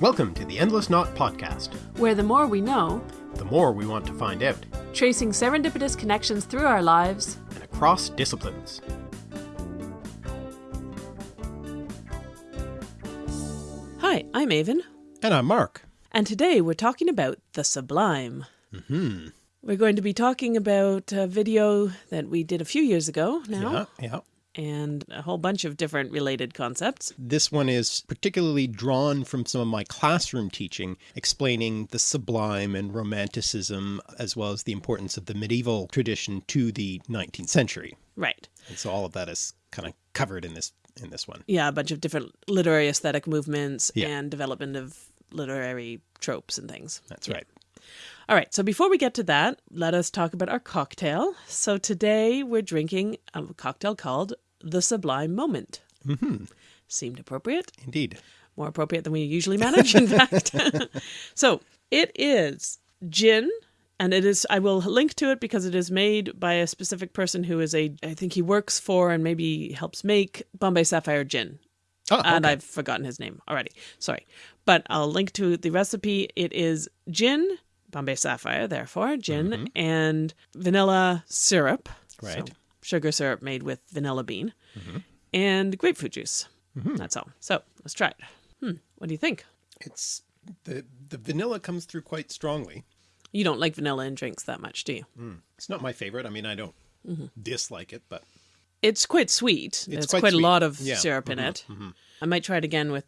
Welcome to the Endless Knot Podcast, where the more we know, the more we want to find out, tracing serendipitous connections through our lives and across disciplines. Hi, I'm Aven. And I'm Mark. And today we're talking about the sublime. Mm-hmm. We're going to be talking about a video that we did a few years ago now. Yeah, yeah and a whole bunch of different related concepts. This one is particularly drawn from some of my classroom teaching, explaining the sublime and romanticism, as well as the importance of the medieval tradition to the 19th century. Right. And so all of that is kind of covered in this in this one. Yeah, a bunch of different literary aesthetic movements yeah. and development of literary tropes and things. That's yeah. right. All right, so before we get to that, let us talk about our cocktail. So today we're drinking a cocktail called The Sublime Moment. Mm -hmm. Seemed appropriate. Indeed. More appropriate than we usually manage, in fact. so it is gin, and it is, I will link to it because it is made by a specific person who is a, I think he works for and maybe helps make Bombay Sapphire gin. Oh, okay. And I've forgotten his name already. Sorry. But I'll link to the recipe. It is gin, Bombay Sapphire, therefore, gin, mm-hmm. and vanilla syrup. Right. So sugar syrup made with vanilla bean mm-hmm. and grapefruit juice. Mm-hmm. That's all. So let's try it. Hmm. What do you think? It's the the vanilla comes through quite strongly. You don't like vanilla in drinks that much, do you? Mm. It's not my favorite. I mean, I don't mm-hmm. dislike it, but it's quite sweet. It's quite, quite a lot of yeah. syrup in mm-hmm. it. Mm-hmm. I might try it again with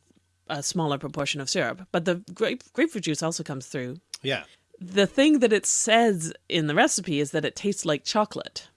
a smaller proportion of syrup, but the grape, grapefruit juice also comes through. Yeah the thing that it says in the recipe is that it tastes like chocolate.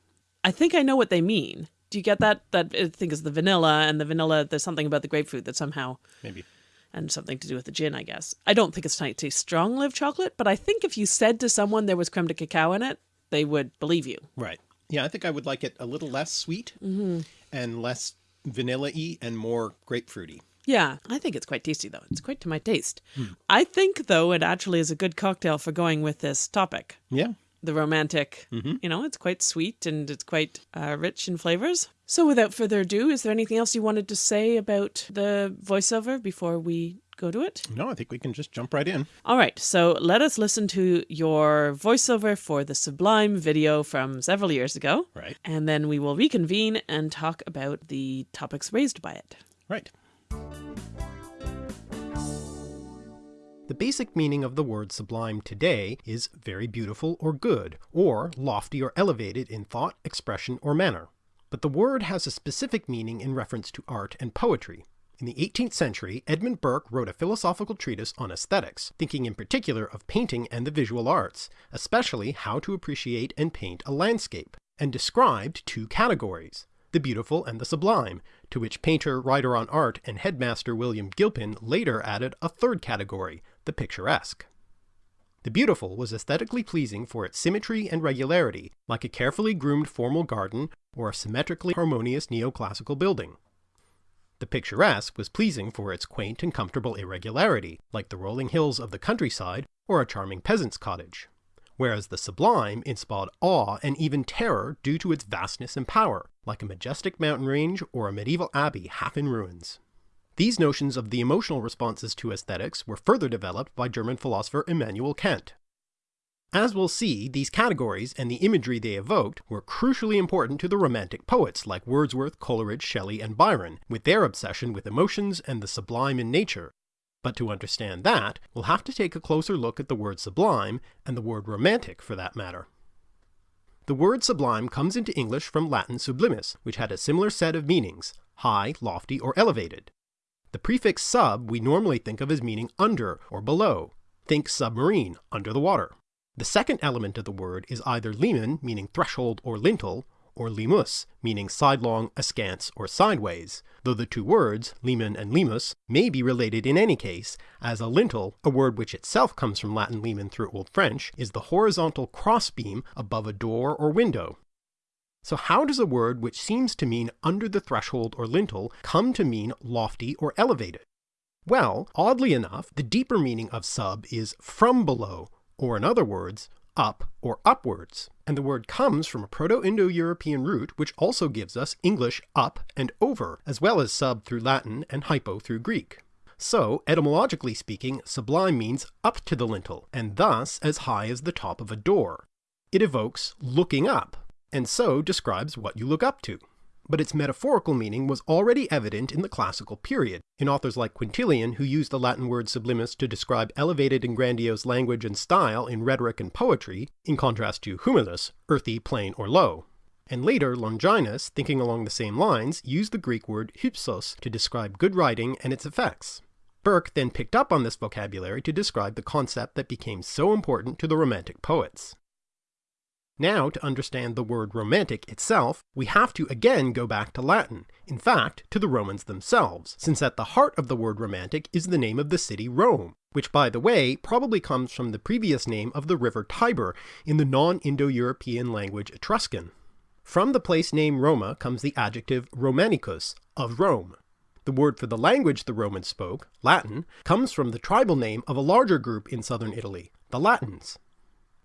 I think I know what they mean. Do you get that? That I think is the vanilla, and the vanilla. There's something about the grapefruit that somehow maybe, and something to do with the gin. I guess I don't think it's tastes strong live chocolate, but I think if you said to someone there was creme de cacao in it, they would believe you. Right. Yeah, I think I would like it a little less sweet mm-hmm. and less vanilla-y and more grapefruity. Yeah, I think it's quite tasty though. It's quite to my taste. Hmm. I think though it actually is a good cocktail for going with this topic. Yeah. The romantic, mm-hmm. you know, it's quite sweet and it's quite uh, rich in flavors. So without further ado, is there anything else you wanted to say about the voiceover before we go to it? No, I think we can just jump right in. All right, so let us listen to your voiceover for the Sublime video from several years ago. Right. And then we will reconvene and talk about the topics raised by it. Right. The basic meaning of the word sublime today is very beautiful or good, or lofty or elevated in thought, expression, or manner. But the word has a specific meaning in reference to art and poetry. In the 18th century, Edmund Burke wrote a philosophical treatise on aesthetics, thinking in particular of painting and the visual arts, especially how to appreciate and paint a landscape, and described two categories, the beautiful and the sublime, to which painter, writer on art, and headmaster William Gilpin later added a third category, the picturesque. The beautiful was aesthetically pleasing for its symmetry and regularity, like a carefully groomed formal garden or a symmetrically harmonious neoclassical building. The picturesque was pleasing for its quaint and comfortable irregularity, like the rolling hills of the countryside or a charming peasant's cottage, whereas the sublime inspired awe and even terror due to its vastness and power, like a majestic mountain range or a medieval abbey half in ruins. These notions of the emotional responses to aesthetics were further developed by German philosopher Immanuel Kant. As we'll see, these categories and the imagery they evoked were crucially important to the Romantic poets like Wordsworth, Coleridge, Shelley, and Byron, with their obsession with emotions and the sublime in nature. But to understand that, we'll have to take a closer look at the word sublime, and the word romantic for that matter. The word sublime comes into English from Latin sublimis, which had a similar set of meanings, high, lofty, or elevated. The prefix sub we normally think of as meaning under or below. Think submarine, under the water. The second element of the word is either limen, meaning threshold or lintel, or limus, meaning sidelong, askance, or sideways, though the two words, limen and limus, may be related in any case, as a lintel, a word which itself comes from Latin limen through Old French, is the horizontal crossbeam above a door or window. So how does a word which seems to mean under the threshold or lintel come to mean lofty or elevated? Well, oddly enough, the deeper meaning of sub is from below, or in other words, up or upwards, and the word comes from a Proto-Indo-European root which also gives us English up and over, as well as sub through Latin and hypo through Greek. So, etymologically speaking, sublime means up to the lintel, and thus as high as the top of a door. It evokes looking up, and so describes what you look up to. But its metaphorical meaning was already evident in the classical period, in authors like Quintilian who used the Latin word sublimis to describe elevated and grandiose language and style in rhetoric and poetry, in contrast to humilis, earthy, plain, or low. And later Longinus, thinking along the same lines, used the Greek word hypsos to describe good writing and its effects. Burke then picked up on this vocabulary to describe the concept that became so important to the Romantic poets. Now, to understand the word romantic itself, we have to again go back to Latin, in fact, to the Romans themselves, since at the heart of the word romantic is the name of the city Rome, which by the way probably comes from the previous name of the river Tiber in the non-Indo-European language Etruscan. From the place name Roma comes the adjective Romanicus, of Rome, the word for the language the Romans spoke, Latin, comes from the tribal name of a larger group in southern Italy, the Latins.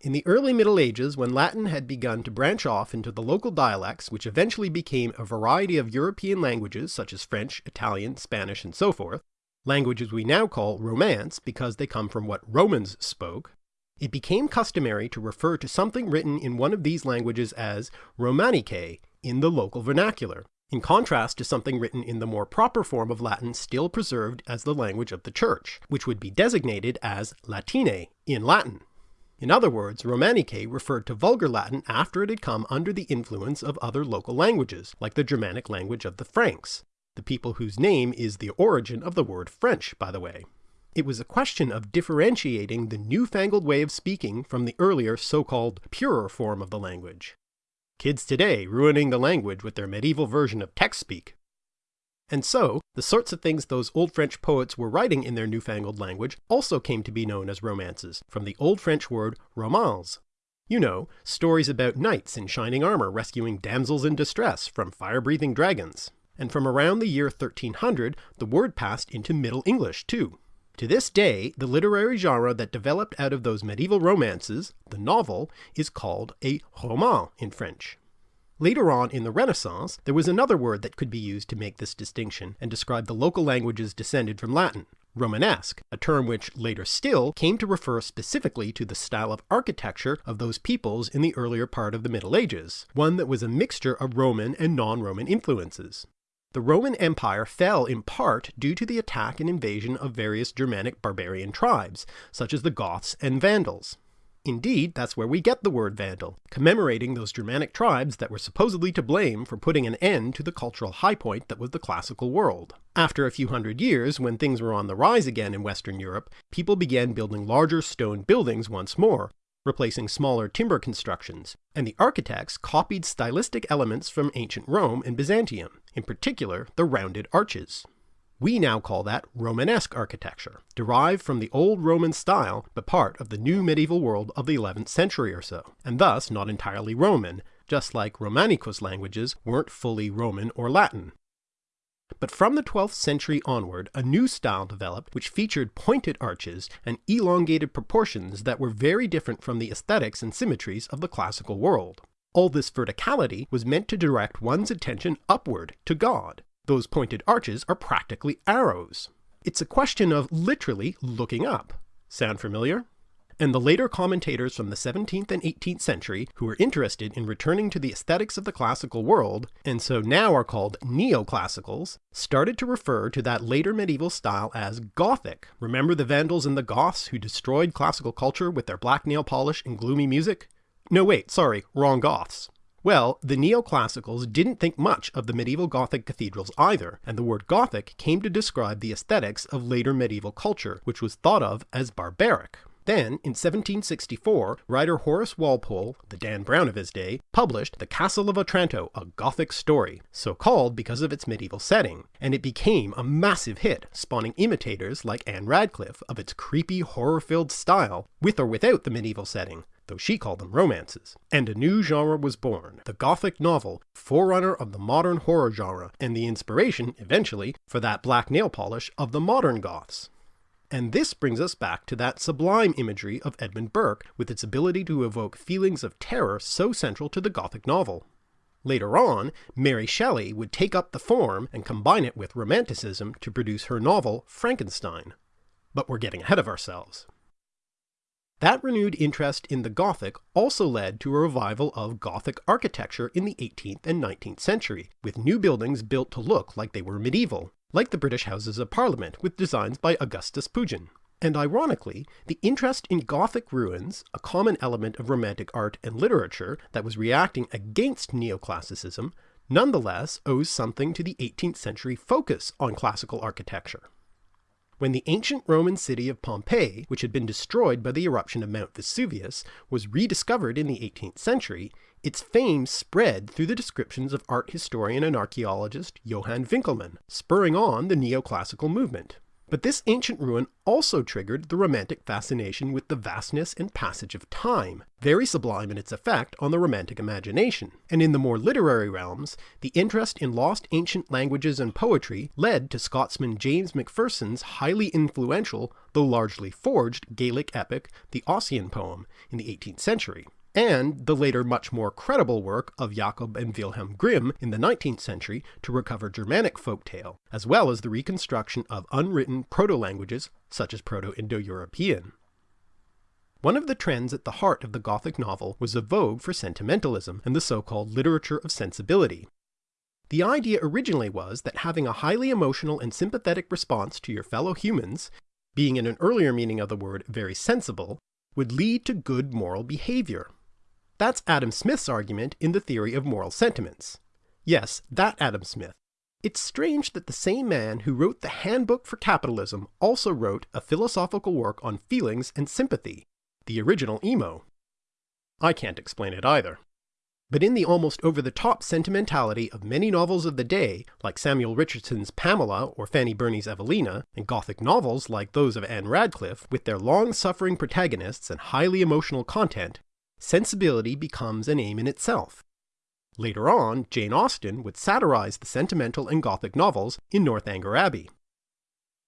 In the early Middle Ages, when Latin had begun to branch off into the local dialects which eventually became a variety of European languages such as French, Italian, Spanish, and so forth, languages we now call Romance because they come from what Romans spoke, it became customary to refer to something written in one of these languages as Romanicae in the local vernacular, in contrast to something written in the more proper form of Latin still preserved as the language of the Church, which would be designated as Latine in Latin. In other words, Romanicae referred to Vulgar Latin after it had come under the influence of other local languages, like the Germanic language of the Franks, the people whose name is the origin of the word French, by the way. It was a question of differentiating the newfangled way of speaking from the earlier so-called purer form of the language. Kids today ruining the language with their medieval version of text speak. And so, the sorts of things those Old French poets were writing in their newfangled language also came to be known as romances, from the Old French word romance. You know, stories about knights in shining armor rescuing damsels in distress from fire-breathing dragons. And from around the year 1300, the word passed into Middle English too. To this day, the literary genre that developed out of those medieval romances, the novel, is called a roman in French. Later on in the Renaissance, there was another word that could be used to make this distinction and describe the local languages descended from Latin, Romanesque, a term which, later still, came to refer specifically to the style of architecture of those peoples in the earlier part of the Middle Ages, one that was a mixture of Roman and non-Roman influences. The Roman Empire fell in part due to the attack and invasion of various Germanic barbarian tribes, such as the Goths and Vandals. Indeed, that's where we get the word Vandal, commemorating those Germanic tribes that were supposedly to blame for putting an end to the cultural high point that was the classical world. After a few hundred years, when things were on the rise again in Western Europe, people began building larger stone buildings once more, replacing smaller timber constructions, and the architects copied stylistic elements from ancient Rome and Byzantium, in particular the rounded arches. We now call that Romanesque architecture, derived from the old Roman style but part of the new medieval world of the 11th century or so, and thus not entirely Roman, just like Romanicus languages weren't fully Roman or Latin. But from the 12th century onward, a new style developed which featured pointed arches and elongated proportions that were very different from the aesthetics and symmetries of the classical world. All this verticality was meant to direct one's attention upward to God. Those pointed arches are practically arrows. It's a question of literally looking up. Sound familiar? and the later commentators from the 17th and 18th century who were interested in returning to the aesthetics of the classical world, and so now are called neoclassicals, started to refer to that later medieval style as Gothic. Remember the Vandals and the Goths who destroyed classical culture with their black nail polish and gloomy music? No wait, sorry, wrong Goths. Well, the neoclassicals didn't think much of the medieval Gothic cathedrals either, and the word Gothic came to describe the aesthetics of later medieval culture, which was thought of as barbaric. Then, in 1764, writer Horace Walpole, the Dan Brown of his day, published The Castle of Otranto, a Gothic story, so called because of its medieval setting, and it became a massive hit, spawning imitators like Ann Radcliffe of its creepy, horror-filled style, with or without the medieval setting, though she called them romances. And a new genre was born, the Gothic novel, forerunner of the modern horror genre, and the inspiration, eventually, for that black nail polish of the modern Goths. And this brings us back to that sublime imagery of Edmund Burke, with its ability to evoke feelings of terror so central to the Gothic novel. Later on, Mary Shelley would take up the form and combine it with Romanticism to produce her novel Frankenstein. But we're getting ahead of ourselves. That renewed interest in the Gothic also led to a revival of Gothic architecture in the 18th and 19th century, with new buildings built to look like they were medieval, like the British Houses of Parliament with designs by Augustus Pugin. And ironically, the interest in Gothic ruins, a common element of Romantic art and literature that was reacting against neoclassicism, nonetheless owes something to the 18th century focus on classical architecture. When the ancient Roman city of Pompeii, which had been destroyed by the eruption of Mount Vesuvius, was rediscovered in the 18th century, its fame spread through the descriptions of art historian and archaeologist Johann Winckelmann, spurring on the neoclassical movement. But this ancient ruin also triggered the Romantic fascination with the vastness and passage of time, very sublime in its effect on the Romantic imagination. And in the more literary realms, the interest in lost ancient languages and poetry led to Scotsman James Macpherson's highly influential, though largely forged, Gaelic epic, the Ossian poem, in the 18th century and the later much more credible work of Jakob and Wilhelm Grimm in the 19th century to recover Germanic folktale, as well as the reconstruction of unwritten proto-languages such as Proto-Indo-European. One of the trends at the heart of the Gothic novel was a vogue for sentimentalism and the so-called literature of sensibility. The idea originally was that having a highly emotional and sympathetic response to your fellow humans, being in an earlier meaning of the word very sensible, would lead to good moral behavior. That's Adam Smith's argument in the theory of moral sentiments. Yes, that Adam Smith. It's strange that the same man who wrote the Handbook for Capitalism also wrote a philosophical work on feelings and sympathy, the original emo. I can't explain it either. But in the almost over-the-top sentimentality of many novels of the day, like Samuel Richardson's Pamela or Fanny Burney's Evelina, and Gothic novels like those of Ann Radcliffe, with their long-suffering protagonists and highly emotional content, sensibility becomes an aim in itself. Later on, Jane Austen would satirize the sentimental and Gothic novels in Northanger Abbey.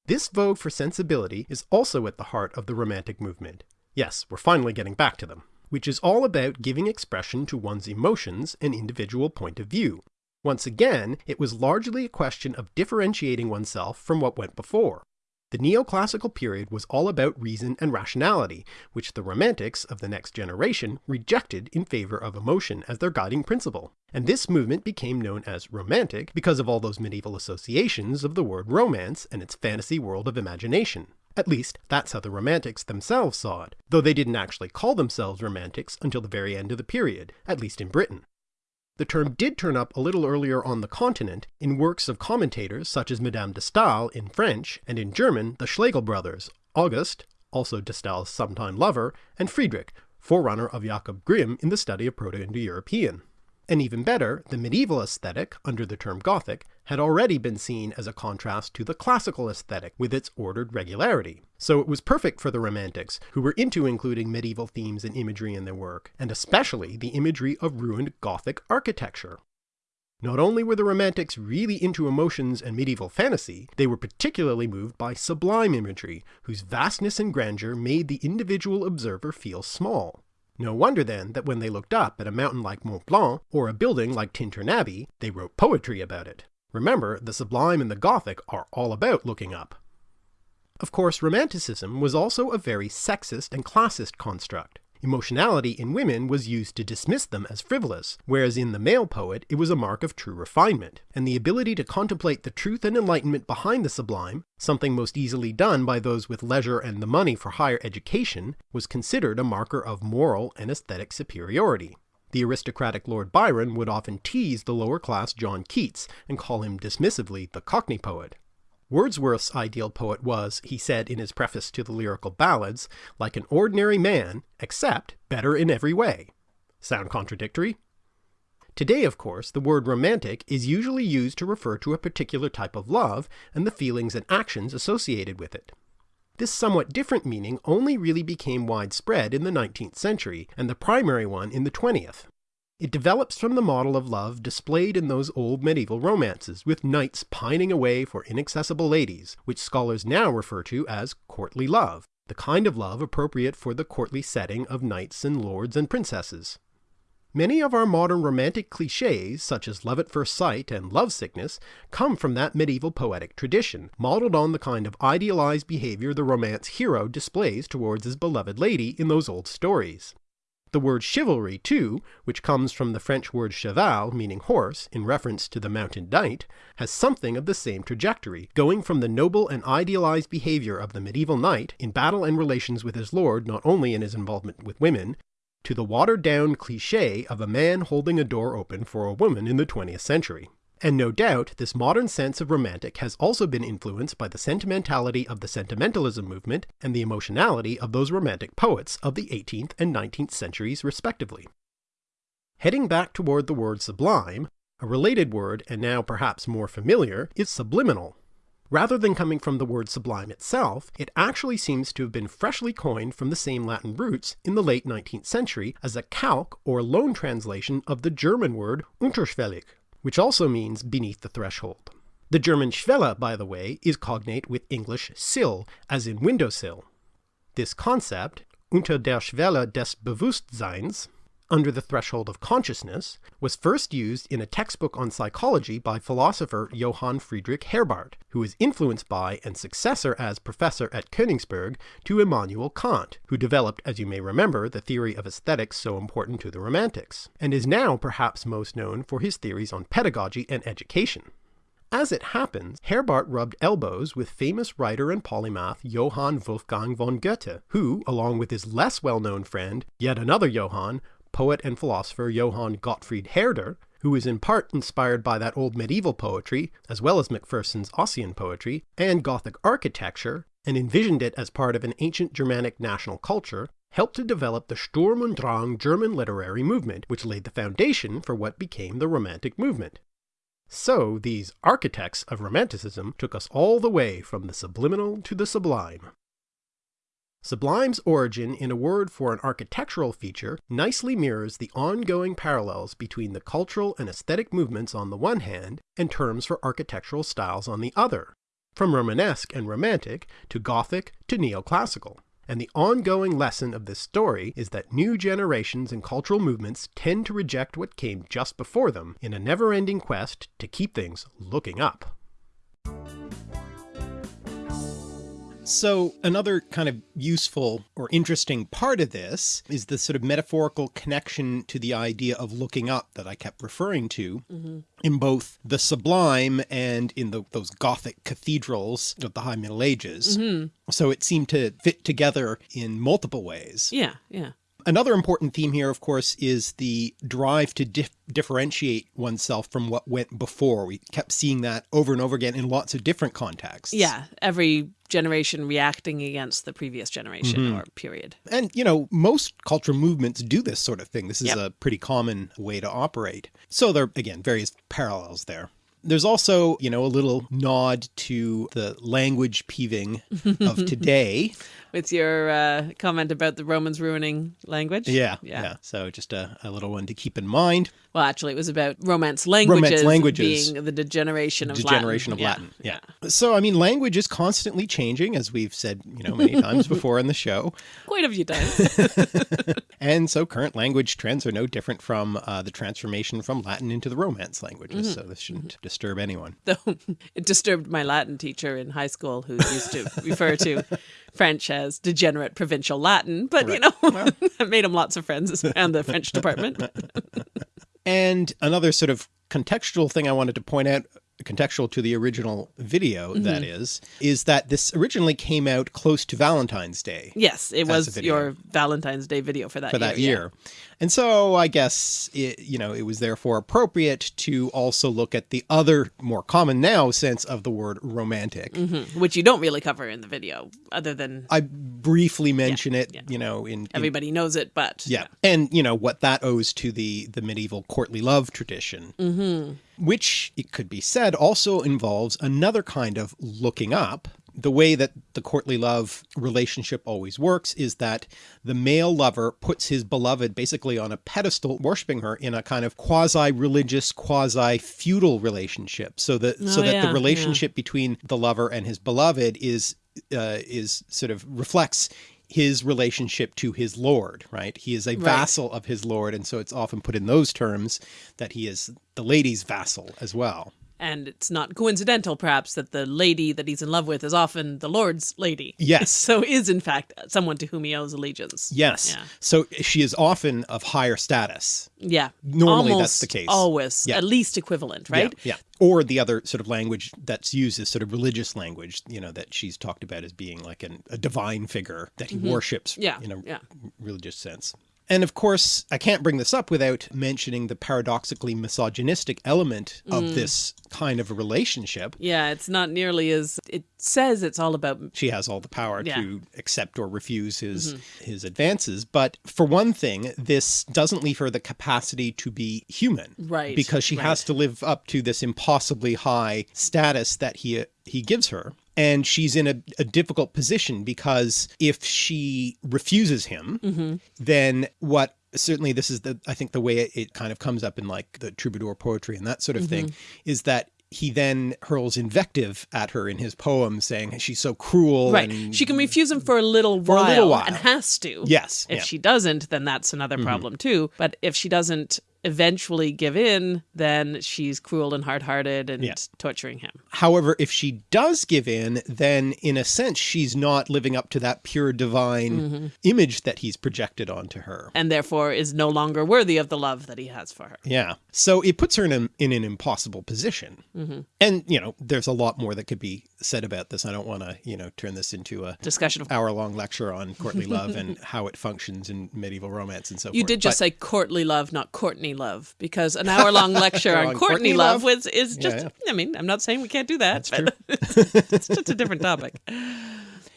This vogue for sensibility is also at the heart of the Romantic movement. Yes, we're finally getting back to them. Which is all about giving expression to one's emotions and individual point of view. Once again, it was largely a question of differentiating oneself from what went before. The neoclassical period was all about reason and rationality, which the Romantics of the next generation rejected in favor of emotion as their guiding principle. And this movement became known as Romantic because of all those medieval associations of the word romance and its fantasy world of imagination. At least, that's how the Romantics themselves saw it, though they didn't actually call themselves Romantics until the very end of the period, at least in Britain. The term did turn up a little earlier on the continent in works of commentators such as Madame de Stael in French, and in German the Schlegel brothers, August, also de Stael's sometime lover, and Friedrich, forerunner of Jakob Grimm in the study of Proto-Indo-European. And even better, the medieval aesthetic, under the term Gothic, had already been seen as a contrast to the classical aesthetic with its ordered regularity. So it was perfect for the Romantics, who were into including medieval themes and imagery in their work, and especially the imagery of ruined Gothic architecture. Not only were the Romantics really into emotions and medieval fantasy, they were particularly moved by sublime imagery, whose vastness and grandeur made the individual observer feel small. No wonder then that when they looked up at a mountain like Mont Blanc, or a building like Tintern Abbey, they wrote poetry about it. Remember, the sublime and the Gothic are all about looking up. Of course, Romanticism was also a very sexist and classist construct. Emotionality in women was used to dismiss them as frivolous, whereas in the male poet it was a mark of true refinement, and the ability to contemplate the truth and enlightenment behind the sublime, something most easily done by those with leisure and the money for higher education, was considered a marker of moral and aesthetic superiority. The aristocratic Lord Byron would often tease the lower class John Keats and call him dismissively the Cockney poet. Wordsworth's ideal poet was, he said in his preface to the lyrical ballads, like an ordinary man, except better in every way. Sound contradictory? Today, of course, the word romantic is usually used to refer to a particular type of love and the feelings and actions associated with it. This somewhat different meaning only really became widespread in the 19th century, and the primary one in the 20th. It develops from the model of love displayed in those old medieval romances, with knights pining away for inaccessible ladies, which scholars now refer to as courtly love, the kind of love appropriate for the courtly setting of knights and lords and princesses. Many of our modern romantic cliches, such as love at first sight and lovesickness, come from that medieval poetic tradition, modeled on the kind of idealized behavior the romance hero displays towards his beloved lady in those old stories. The word chivalry, too, which comes from the French word cheval, meaning horse, in reference to the mounted knight, has something of the same trajectory, going from the noble and idealized behavior of the medieval knight in battle and relations with his lord not only in his involvement with women, to the watered down cliche of a man holding a door open for a woman in the 20th century. And no doubt, this modern sense of romantic has also been influenced by the sentimentality of the sentimentalism movement and the emotionality of those romantic poets of the 18th and 19th centuries respectively. Heading back toward the word sublime, a related word, and now perhaps more familiar, is subliminal, Rather than coming from the word sublime itself, it actually seems to have been freshly coined from the same Latin roots in the late 19th century as a calque or loan translation of the German word unterschwellig, which also means beneath the threshold. The German Schwelle, by the way, is cognate with English sill, as in windowsill. This concept, unter der Schwelle des Bewusstseins, under the threshold of consciousness, was first used in a textbook on psychology by philosopher Johann Friedrich Herbart, who was influenced by and successor as professor at Königsberg to Immanuel Kant, who developed, as you may remember, the theory of aesthetics so important to the Romantics, and is now perhaps most known for his theories on pedagogy and education. As it happens, Herbart rubbed elbows with famous writer and polymath Johann Wolfgang von Goethe, who, along with his less well-known friend, yet another Johann, poet and philosopher Johann Gottfried Herder, who is in part inspired by that old medieval poetry, as well as Macpherson's Ossian poetry, and Gothic architecture, and envisioned it as part of an ancient Germanic national culture, helped to develop the Sturm und Drang German literary movement, which laid the foundation for what became the Romantic movement. So, these architects of Romanticism took us all the way from the subliminal to the sublime. Sublime's origin in a word for an architectural feature nicely mirrors the ongoing parallels between the cultural and aesthetic movements on the one hand, and terms for architectural styles on the other, from Romanesque and Romantic to Gothic to Neoclassical. And the ongoing lesson of this story is that new generations and cultural movements tend to reject what came just before them in a never-ending quest to keep things looking up. So another kind of useful or interesting part of this is the sort of metaphorical connection to the idea of looking up that I kept referring to mm -hmm. in both the sublime and in the, those Gothic cathedrals of the High Middle Ages. Mm -hmm. So it seemed to fit together in multiple ways. Yeah, yeah. Another important theme here, of course, is the drive to dif differentiate oneself from what went before. We kept seeing that over and over again in lots of different contexts. Yeah, every generation reacting against the previous generation mm -hmm. or period. And, you know, most cultural movements do this sort of thing. This is yep. a pretty common way to operate. So there are, again, various parallels there. There's also, you know, a little nod to the language peeving of today. With your uh, comment about the Romans ruining language. Yeah, yeah. yeah. So just a, a little one to keep in mind. Well, actually, it was about Romance languages, Romance languages being the degeneration of degeneration Latin. of Latin. Yeah. yeah. So, I mean, language is constantly changing, as we've said, you know, many times before in the show. Quite a few times. and so, current language trends are no different from uh, the transformation from Latin into the Romance languages. Mm -hmm. So, this shouldn't disturb anyone. Though it disturbed my Latin teacher in high school, who used to refer to French as degenerate provincial Latin, but right. you know, well. I made him lots of friends around the French department. And another sort of contextual thing I wanted to point out contextual to the original video, mm -hmm. that is, is that this originally came out close to Valentine's Day. Yes, it was your Valentine's Day video for that for year, that year. Yeah. And so I guess, it, you know, it was therefore appropriate to also look at the other more common now sense of the word romantic. Mm -hmm. Which you don't really cover in the video other than... I briefly mention yeah, it, yeah. you know, in, in, Everybody knows it, but... Yeah. And, you know, what that owes to the, the medieval courtly love tradition. Mm -hmm which it could be said also involves another kind of looking up. The way that the courtly love relationship always works is that the male lover puts his beloved basically on a pedestal, worshiping her in a kind of quasi-religious, quasi-feudal relationship. So that, oh, so that yeah, the relationship yeah. between the lover and his beloved is, uh, is sort of reflects his relationship to his lord, right? He is a vassal of his lord. And so it's often put in those terms that he is the lady's vassal as well. And it's not coincidental, perhaps, that the lady that he's in love with is often the Lord's lady. Yes. So is, in fact, someone to whom he owes allegiance. Yes. Yeah. So she is often of higher status. Yeah. Normally Almost that's the case. Always. Yeah. At least equivalent, right? Yeah, yeah. Or the other sort of language that's used is sort of religious language, you know, that she's talked about as being like an, a divine figure that he worships Mm-hmm. Yeah, in a yeah. religious sense. And of course, I can't bring this up without mentioning the paradoxically misogynistic element Mm. of this kind of a relationship. Yeah, it's not nearly as it says it's all about She has all the power Yeah. To accept or refuse his his advances. But for one thing, this doesn't leave her the capacity to be human. Right, Because she has to live up to this impossibly high status that he he gives her. And she's in a, a difficult position because if she refuses him, Mm-hmm. then what certainly this is the I think the way it, it kind of comes up in like the troubadour poetry and that sort of thing Mm-hmm. is that he then hurls invective at her in his poem saying she's so cruel right. She can refuse him for a little a while, little while. and has to. Yes, If yeah. she doesn't, then that's another problem too. But if she doesn't eventually give in, then she's cruel and hard-hearted and Yeah. torturing him. However, if she does give in, then in a sense she's not living up to that pure divine Mm-hmm. image that he's projected onto her. And therefore is no longer worthy of the love that he has for her. Yeah. So it puts her in, a, in an impossible position. Mm-hmm. And, you know, there's a lot more that could be said about this. I don't want to, you know, turn this into a Discussion of hour long lecture on courtly love and how it functions in medieval romance and so forth. You forth. did just But- say courtly love, not Courtney love, because an hour long lecture on On Courtney Courtney love love? was is just. Yeah, I mean, I'm not saying we can't do that. But it's just a different topic.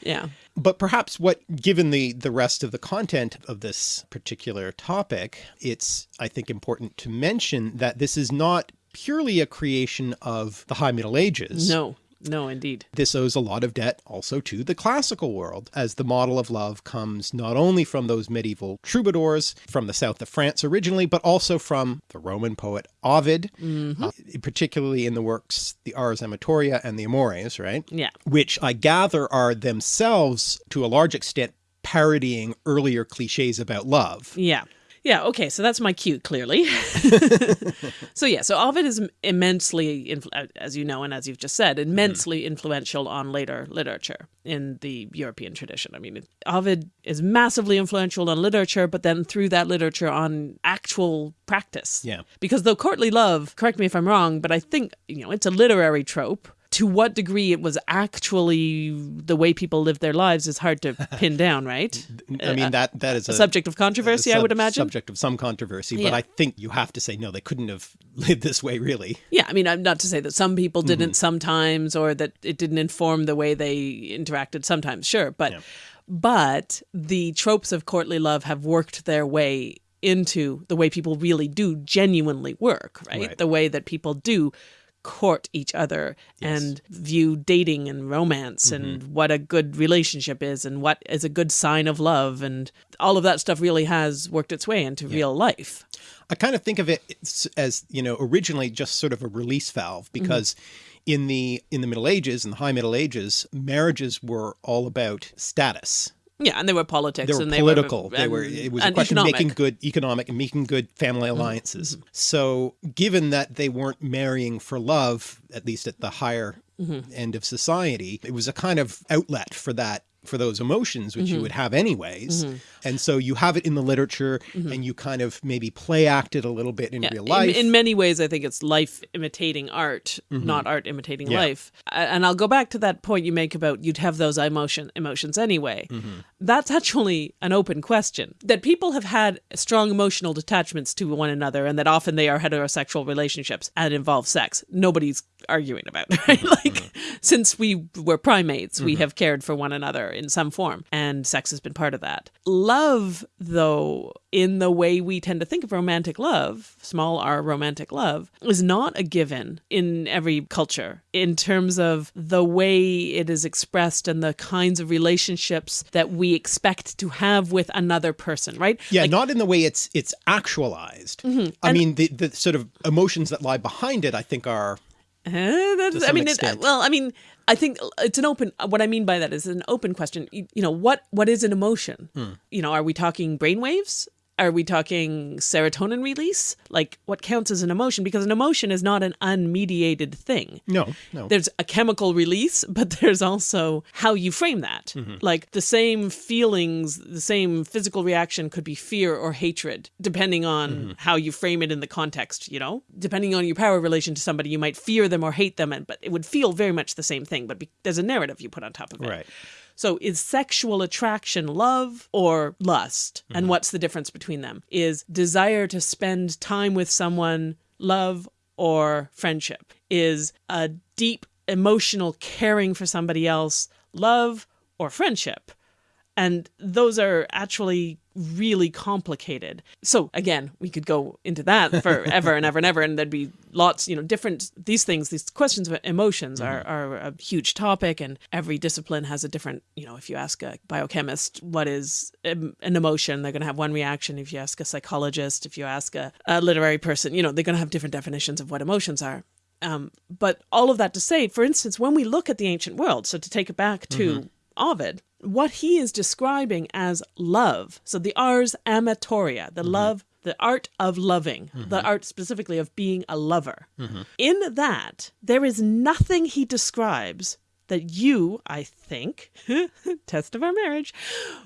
Yeah. But perhaps what, given the, the rest of the content of this particular topic, it's, I think, important to mention that this is not purely a creation of the High Middle Ages. No. No, indeed. This owes a lot of debt also to the classical world, as the model of love comes not only from those medieval troubadours from the south of France originally, but also from the Roman poet Ovid, uh, particularly in the works the Ars Amatoria and the Amores, right? Yeah. which I gather are themselves, to a large extent, parodying earlier cliches about love. Yeah. Yeah, okay, so that's my cue, clearly. so, yeah, so Ovid is immensely, as you know, and as you've just said, immensely mm-hmm. influential on later literature in the European tradition. I mean, Ovid is massively influential on literature, but then through that literature on actual practice. Yeah. Because though courtly love, correct me if I'm wrong, but I think, you know, it's a literary trope. To what degree it was actually the way people lived their lives is hard to pin down, right? I mean, uh, that that is A subject of controversy, I would imagine. Subject of some controversy, but I think you have to say no, they couldn't have lived this way, really. Yeah, I mean, I'm not to say that some people mm-hmm. didn't sometimes, or that it didn't inform the way they interacted sometimes. Sure, but but the tropes of courtly love have worked their way into the way people really do genuinely work, right? Right. The way that people do court each other and view dating and romance and mm-hmm. what a good relationship is and what is a good sign of love. And all of that stuff really has worked its way into real life. I kind of think of it as you know originally just sort of a release valve mm-hmm. because in the in the Middle Ages and the High Middle Ages marriages were all about status. Yeah, and they were politics They were and political. they They were were. It was a question of making good economic and making good family mm-hmm. alliances. Mm-hmm. So, given that they weren't marrying for love, at least at the higher mm-hmm. end of society, it was a kind of outlet for that for those emotions which you mm-hmm. would have anyways. Mm-hmm. And so you have it in the literature, mm-hmm. and you kind of maybe play act it a little bit in Yeah, real life. In, many ways, I think it's life imitating art, not art imitating Yeah. life. And I'll go back to that point you make about you'd have those emotion emotions anyway. That's actually an open question. That people have had strong emotional detachments to one another, and that often they are heterosexual relationships and involve sex. Nobody's arguing about, right? Mm-hmm, like mm-hmm. since we were primates, we mm-hmm. have cared for one another in some form, and sex has been part of that. Love, though, in the way we tend to think of romantic love, small r romantic love, is not a given in every culture in terms of the way it is expressed and the kinds of relationships that we expect to have with another person, right? yeah, not in the way it's it's actualized. Mm-hmm. I mean, the the sort of emotions that lie behind it, I think, are Uh, that's, I mean, it, well, I mean, I think it's an open. What I mean by that is an open question. You, you know, what what is an emotion? You know, are we talking brainwaves? Are we talking serotonin release? Like, what counts as an emotion? Because an emotion is not an unmediated thing. No, no. There's a chemical release, but there's also how you frame that. Mm-hmm. Like the same feelings, the same physical reaction could be fear or hatred, depending on mm-hmm. how you frame it in the context, you know? Depending on your power relation to somebody, you might fear them or hate them, and but it would feel very much the same thing, but be, there's a narrative you put on top of it. Right. So is sexual attraction love or lust? And mm-hmm. what's the difference between them? Is desire to spend time with someone love or friendship? Is a deep emotional caring for somebody else love or friendship? And those are actually really complicated. So again, we could go into that forever and ever and ever, and there'd be lots, you know, different these things, these questions of emotions are, are a huge topic, and every discipline has a different, you know, if you ask a biochemist what is an emotion, they're going to have one reaction. If you ask a psychologist, if you ask a, a literary person, you know, they're going to have different definitions of what emotions are. Um, but all of that to say, for instance, when we look at the ancient world, so to take it back to Ovid, what he is describing as love, so the ars amatoria, the mm-hmm. love, the art of loving, the mm-hmm. art specifically of being a lover, mm-hmm. in that, there is nothing he describes that you, I think, test of our marriage,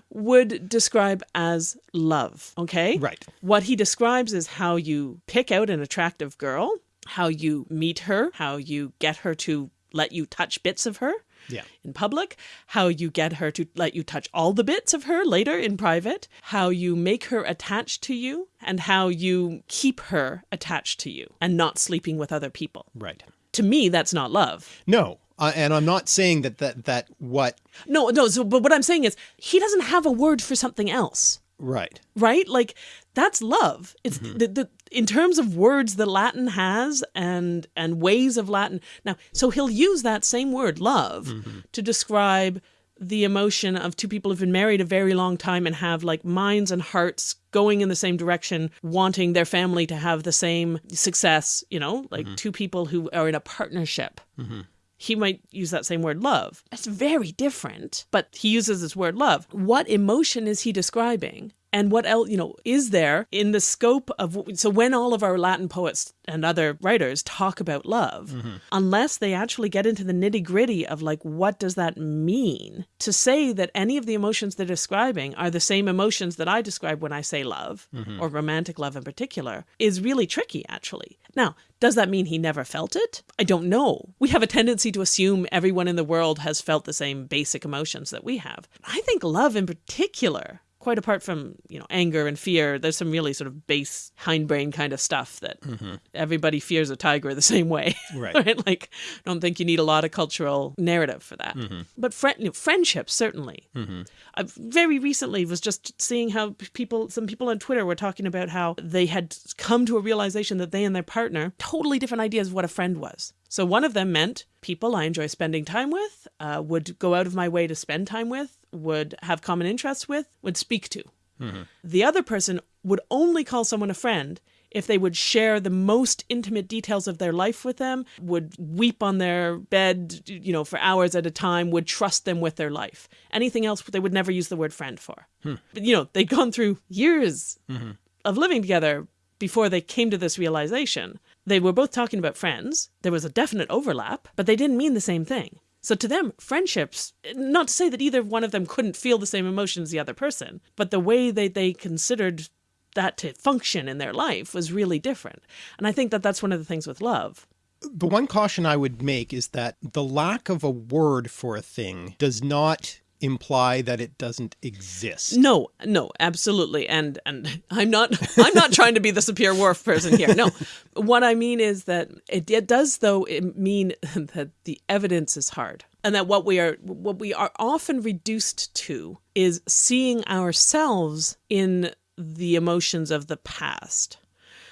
would describe as love. Okay? Right. What he describes is how you pick out an attractive girl, how you meet her, how you get her to let you touch bits of her Yeah. in public, how you get her to let you touch all the bits of her later in private, how you make her attached to you, and how you keep her attached to you and not sleeping with other people. Right. To me, that's not love. No. Uh, and I'm not saying that that that what No, no. So, but what I'm saying is, he doesn't have a word for something else. right. right? Like that's love. It's the, the in terms of words that Latin has and and ways of Latin. Now, so he'll use that same word, love, mm-hmm. to describe the emotion of two people who've been married a very long time and have like minds and hearts going in the same direction, wanting their family to have the same success, you know, like mm-hmm. two people who are in a partnership. Mm-hmm. He might use that same word, love. That's very different, but he uses this word, love. What emotion is he describing? And what else, you know, is there in the scope of. So, when all of our Latin poets and other writers talk about love, mm-hmm. unless they actually get into the nitty gritty of like, what does that mean? To say that any of the emotions they're describing are the same emotions that I describe when I say love, mm-hmm. or romantic love in particular, is really tricky, actually. Now, does that mean he never felt it? I don't know. We have a tendency to assume everyone in the world has felt the same basic emotions that we have. I think love in particular, quite apart from, you know, anger and fear, there's some really sort of base hindbrain kind of stuff that mm-hmm. everybody fears a tiger the same way. Right. Like, I don't think you need a lot of cultural narrative for that. Mm-hmm. But friend, you know, friendship, certainly. Mm-hmm. I very recently was just seeing how people, some people on Twitter were talking about how they had come to a realization that they and their partner totally different ideas of what a friend was. So one of them meant people I enjoy spending time with, uh, would go out of my way to spend time with, would have common interests with, would speak to. Mm-hmm. The other person would only call someone a friend if they would share the most intimate details of their life with them, would weep on their bed, you know, for hours at a time, would trust them with their life. Anything else they would never use the word friend for. Hmm. But, you know, they'd gone through years mm-hmm. of living together before they came to this realization. They were both talking about friends. There was a definite overlap, but they didn't mean the same thing. So to them, friendships, not to say that either one of them couldn't feel the same emotions as the other person, but the way that they considered that to function in their life was really different. And I think that that's one of the things with love. The one caution I would make is that the lack of a word for a thing does not imply that it doesn't exist. No, no, absolutely. And and I'm not I'm not trying to be the Sapir-Whorf person here. No. What I mean is that it, it does though it mean that the evidence is hard. And that what we are what we are often reduced to is seeing ourselves in the emotions of the past.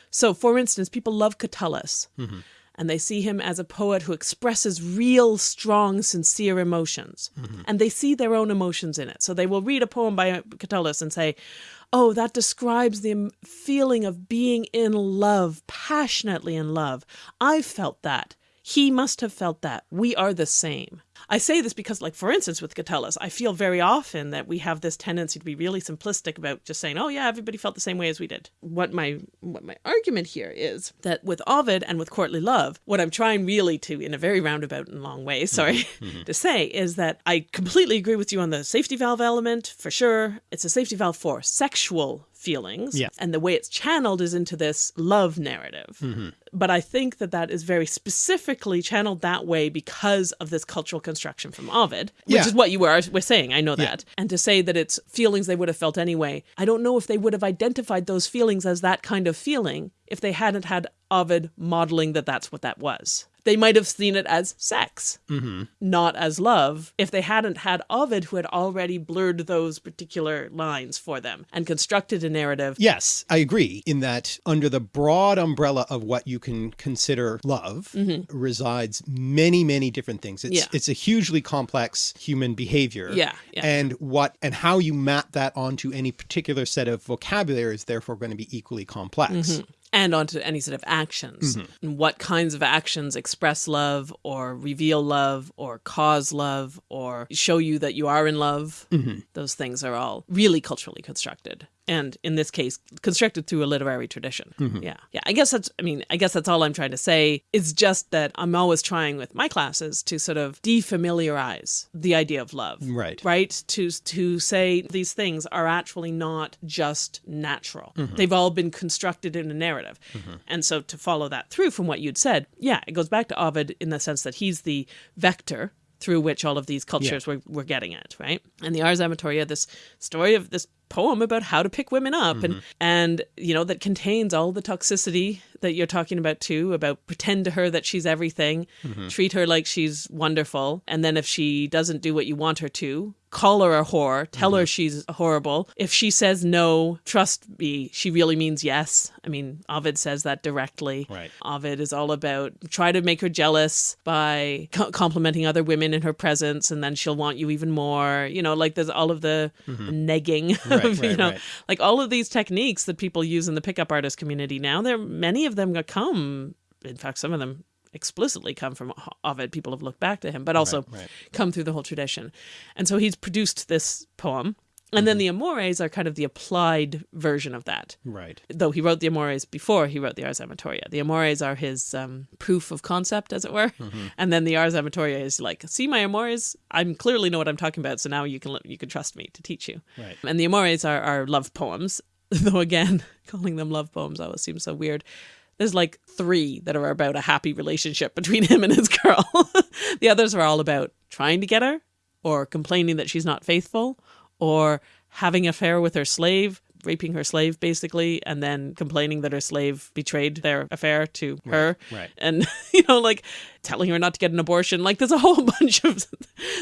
So for instance, people love Catullus. Mm-hmm. And they see him as a poet who expresses real, strong, sincere emotions. Mm-hmm. And they see their own emotions in it. So they will read a poem by Catullus and say, Oh, that describes the feeling of being in love, passionately in love. I felt that. He must have felt that. We are the same. I say this because, like, for instance, with Catullus, I feel very often that we have this tendency to be really simplistic about just saying, "Oh yeah, everybody felt the same way as we did." What my what my argument here is that with Ovid and with courtly love, what I'm trying really to, in a very roundabout and long way, sorry, mm-hmm. to say is that I completely agree with you on the safety valve element for sure. It's a safety valve for sexual feelings. Yeah. And the way it's channeled is into this love narrative. Mm-hmm. But I think that that is very specifically channeled that way because of this cultural construction from Ovid, which yeah. is what you were, were saying. I know that. Yeah. And to say that it's feelings they would have felt anyway, I don't know if they would have identified those feelings as that kind of feeling if they hadn't had Ovid modeling that that's what that was they might have seen it as sex, mm-hmm. not as love, if they hadn't had Ovid who had already blurred those particular lines for them and constructed a narrative. Yes, I agree in that under the broad umbrella of what you can consider love mm-hmm. resides many, many different things. It's, yeah. it's a hugely complex human behavior. Yeah, yeah. And what and how you map that onto any particular set of vocabulary is therefore going to be equally complex. Mm-hmm and onto any sort of actions mm-hmm. and what kinds of actions express love or reveal love or cause love or show you that you are in love mm-hmm. those things are all really culturally constructed and in this case constructed through a literary tradition mm-hmm. yeah yeah i guess that's i mean i guess that's all i'm trying to say it's just that i'm always trying with my classes to sort of defamiliarize the idea of love right right to to say these things are actually not just natural mm-hmm. they've all been constructed in a narrative mm-hmm. and so to follow that through from what you'd said yeah it goes back to ovid in the sense that he's the vector through which all of these cultures yeah. were, were getting at, right? And the Ars Amatoria, this story of this poem about how to pick women up mm-hmm. and and you know that contains all the toxicity that you're talking about too about pretend to her that she's everything mm-hmm. treat her like she's wonderful and then if she doesn't do what you want her to call her a whore tell mm-hmm. her she's horrible if she says no trust me she really means yes i mean ovid says that directly right ovid is all about try to make her jealous by co- complimenting other women in her presence and then she'll want you even more you know like there's all of the mm-hmm. negging right, of, right, you know right. like all of these techniques that people use in the pickup artist community now there are many of them come in fact some of them explicitly come from Ovid. People have looked back to him, but also come through the whole tradition. And so he's produced this poem. And mm-hmm. then the Amores are kind of the applied version of that. Right. Though he wrote the Amores before he wrote the Ars Amatoria. The Amores are his um, proof of concept, as it were. Mm-hmm. And then the Ars Amatoria is like, see my Amores? I clearly know what I'm talking about, so now you can you can trust me to teach you. Right. And the Amores are, are love poems, though again, calling them love poems always seems so weird there's like three that are about a happy relationship between him and his girl. the others are all about trying to get her, or complaining that she's not faithful, or having an affair with her slave, raping her slave basically, and then complaining that her slave betrayed their affair to right, her. Right. And, you know, like telling her not to get an abortion. Like there's a whole bunch of,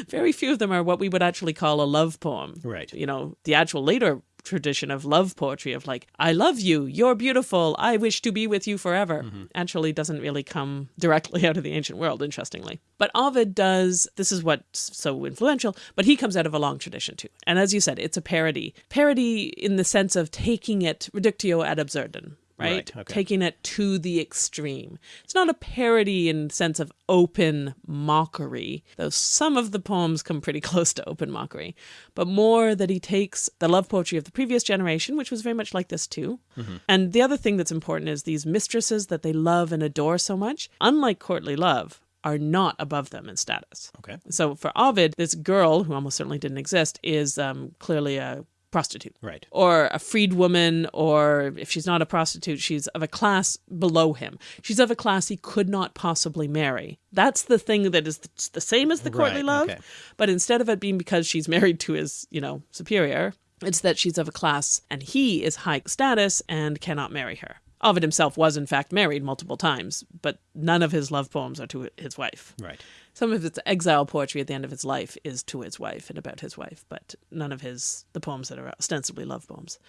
very few of them are what we would actually call a love poem. Right. You know, the actual later tradition of love poetry of like i love you you're beautiful i wish to be with you forever. Mm-hmm. actually doesn't really come directly out of the ancient world interestingly. But ovid does this is what's so influential but he comes out of a long tradition too. And as you said it's a parody. Parody in the sense of taking it reductio ad absurdum right? right okay. Taking it to the extreme. It's not a parody in sense of open mockery, though some of the poems come pretty close to open mockery, but more that he takes the love poetry of the previous generation, which was very much like this too. Mm-hmm. And the other thing that's important is these mistresses that they love and adore so much, unlike courtly love, are not above them in status. Okay. So for Ovid, this girl, who almost certainly didn't exist, is um, clearly a prostitute. Right. Or a freed woman, or if she's not a prostitute, she's of a class below him. She's of a class he could not possibly marry. That's the thing that is the same as the courtly right, love. okay. But instead of it being because she's married to his, you know, superior, it's that she's of a class and he is high status and cannot marry her. Ovid himself was, in fact, married multiple times, but none of his love poems are to his wife. Right. Some of his exile poetry at the end of his life is to his wife and about his wife, but none of his the poems that are ostensibly love poems.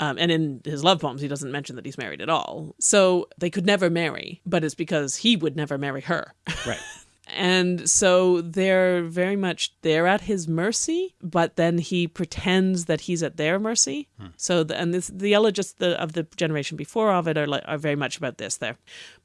Um, and in his love poems, he doesn't mention that he's married at all. So they could never marry, but it's because he would never marry her. Right. And so they're very much they're at his mercy, but then he pretends that he's at their mercy. Hmm. So the, and this the elegists the, of the generation before Ovid are like, are very much about this. There,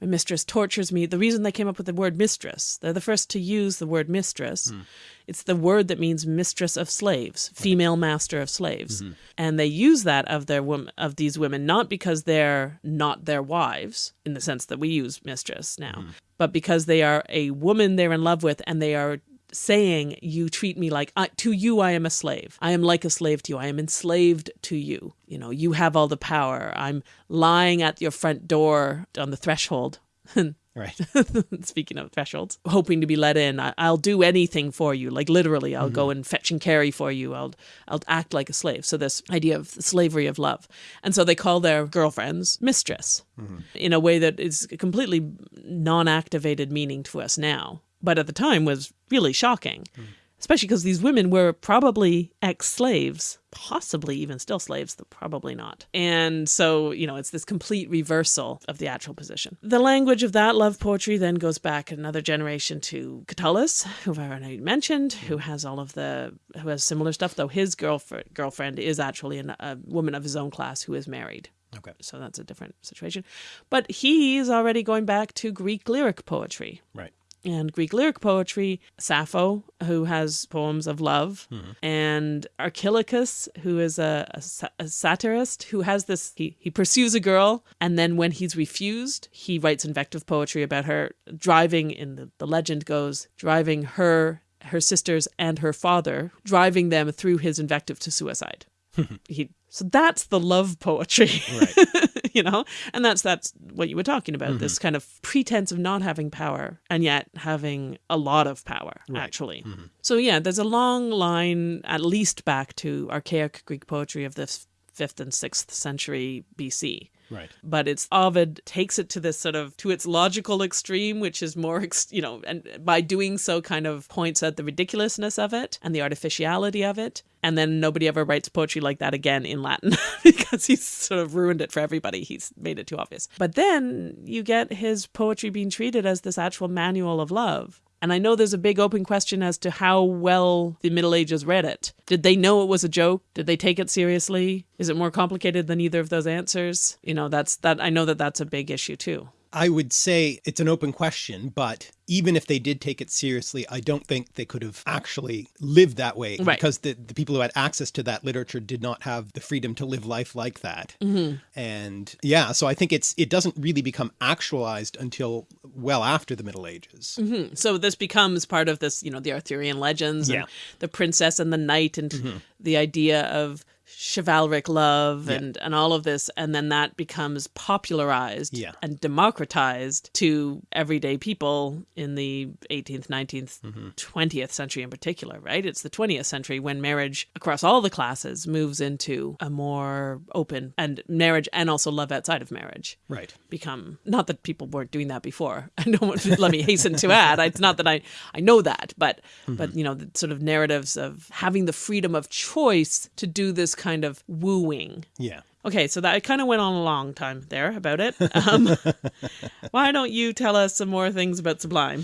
my mistress tortures me. The reason they came up with the word mistress, they're the first to use the word mistress. Hmm. It's the word that means mistress of slaves, female master of slaves, mm-hmm. and they use that of their of these women not because they're not their wives in the sense that we use mistress now, mm-hmm. but because they are a woman they're in love with, and they are saying you treat me like I, to you I am a slave. I am like a slave to you. I am enslaved to you. You know, you have all the power. I'm lying at your front door on the threshold. Right. Speaking of thresholds, hoping to be let in. I, I'll do anything for you. Like literally, I'll go mm-hmm. and fetch and carry for you. I'll I'll act like a slave. So this idea of slavery of love, and so they call their girlfriends mistress mm-hmm. in a way that is completely non-activated meaning to us now, but at the time was really shocking. Mm-hmm. Especially because these women were probably ex slaves, possibly even still slaves, though probably not. And so, you know, it's this complete reversal of the actual position. The language of that love poetry then goes back another generation to Catullus, who I've already mentioned, who has all of the, who has similar stuff, though his girlfriend, girlfriend is actually an, a woman of his own class who is married. Okay. So that's a different situation. But he's already going back to Greek lyric poetry Right. And Greek lyric poetry, Sappho, who has poems of love, mm-hmm. and Archilochus, who is a, a, a satirist, who has this, he, he pursues a girl, and then when he's refused, he writes invective poetry about her driving, in the, the legend goes, driving her, her sisters, and her father, driving them through his invective to suicide. he, so that's the love poetry Right. you know? And that's that's what you were talking about this mm-hmm. kind of pretense of not having power and yet having a lot of power actually. Mm-hmm. So yeah there's a long line at least back to archaic greek poetry of the f- fifth and sixth century bc Right. but it's Ovid takes it to this sort of to its logical extreme, which is more, ex- you know, and by doing so, kind of points at the ridiculousness of it and the artificiality of it. And then nobody ever writes poetry like that again in Latin because he's sort of ruined it for everybody. He's made it too obvious. But then you get his poetry being treated as this actual manual of love. And I know there's a big open question as to how well the Middle Ages read it. Did they know it was a joke? Did they take it seriously? Is it more complicated than either of those answers? You know, that's that I know that that's a big issue too. I would say it's an open question, but even if they did take it seriously, I don't think they could have actually lived that way Right. because the, the people who had access to that literature did not have the freedom to live life like that. Mm-hmm. And yeah, so I think it's it doesn't really become actualized until well after the Middle Ages. Mm-hmm. So this becomes part of this, you know, the Arthurian legends Yeah. and the princess and the knight and mm-hmm. the idea of chivalric love and and all of this and then that becomes popularized Yeah. and democratized to everyday people in the 18th 19th 20th century in particular right? It's the 20th century when marriage across all the classes moves into a more open and marriage and also love outside of marriage Right. become not that people weren't doing that before. I don't want to let me hasten to add it's not that i i know that but but mm-hmm. you know the sort of narratives of having the freedom of choice to do this kind of wooing Yeah. okay so that i kind of went on a long time there about it um, why don't you tell us some more things about sublime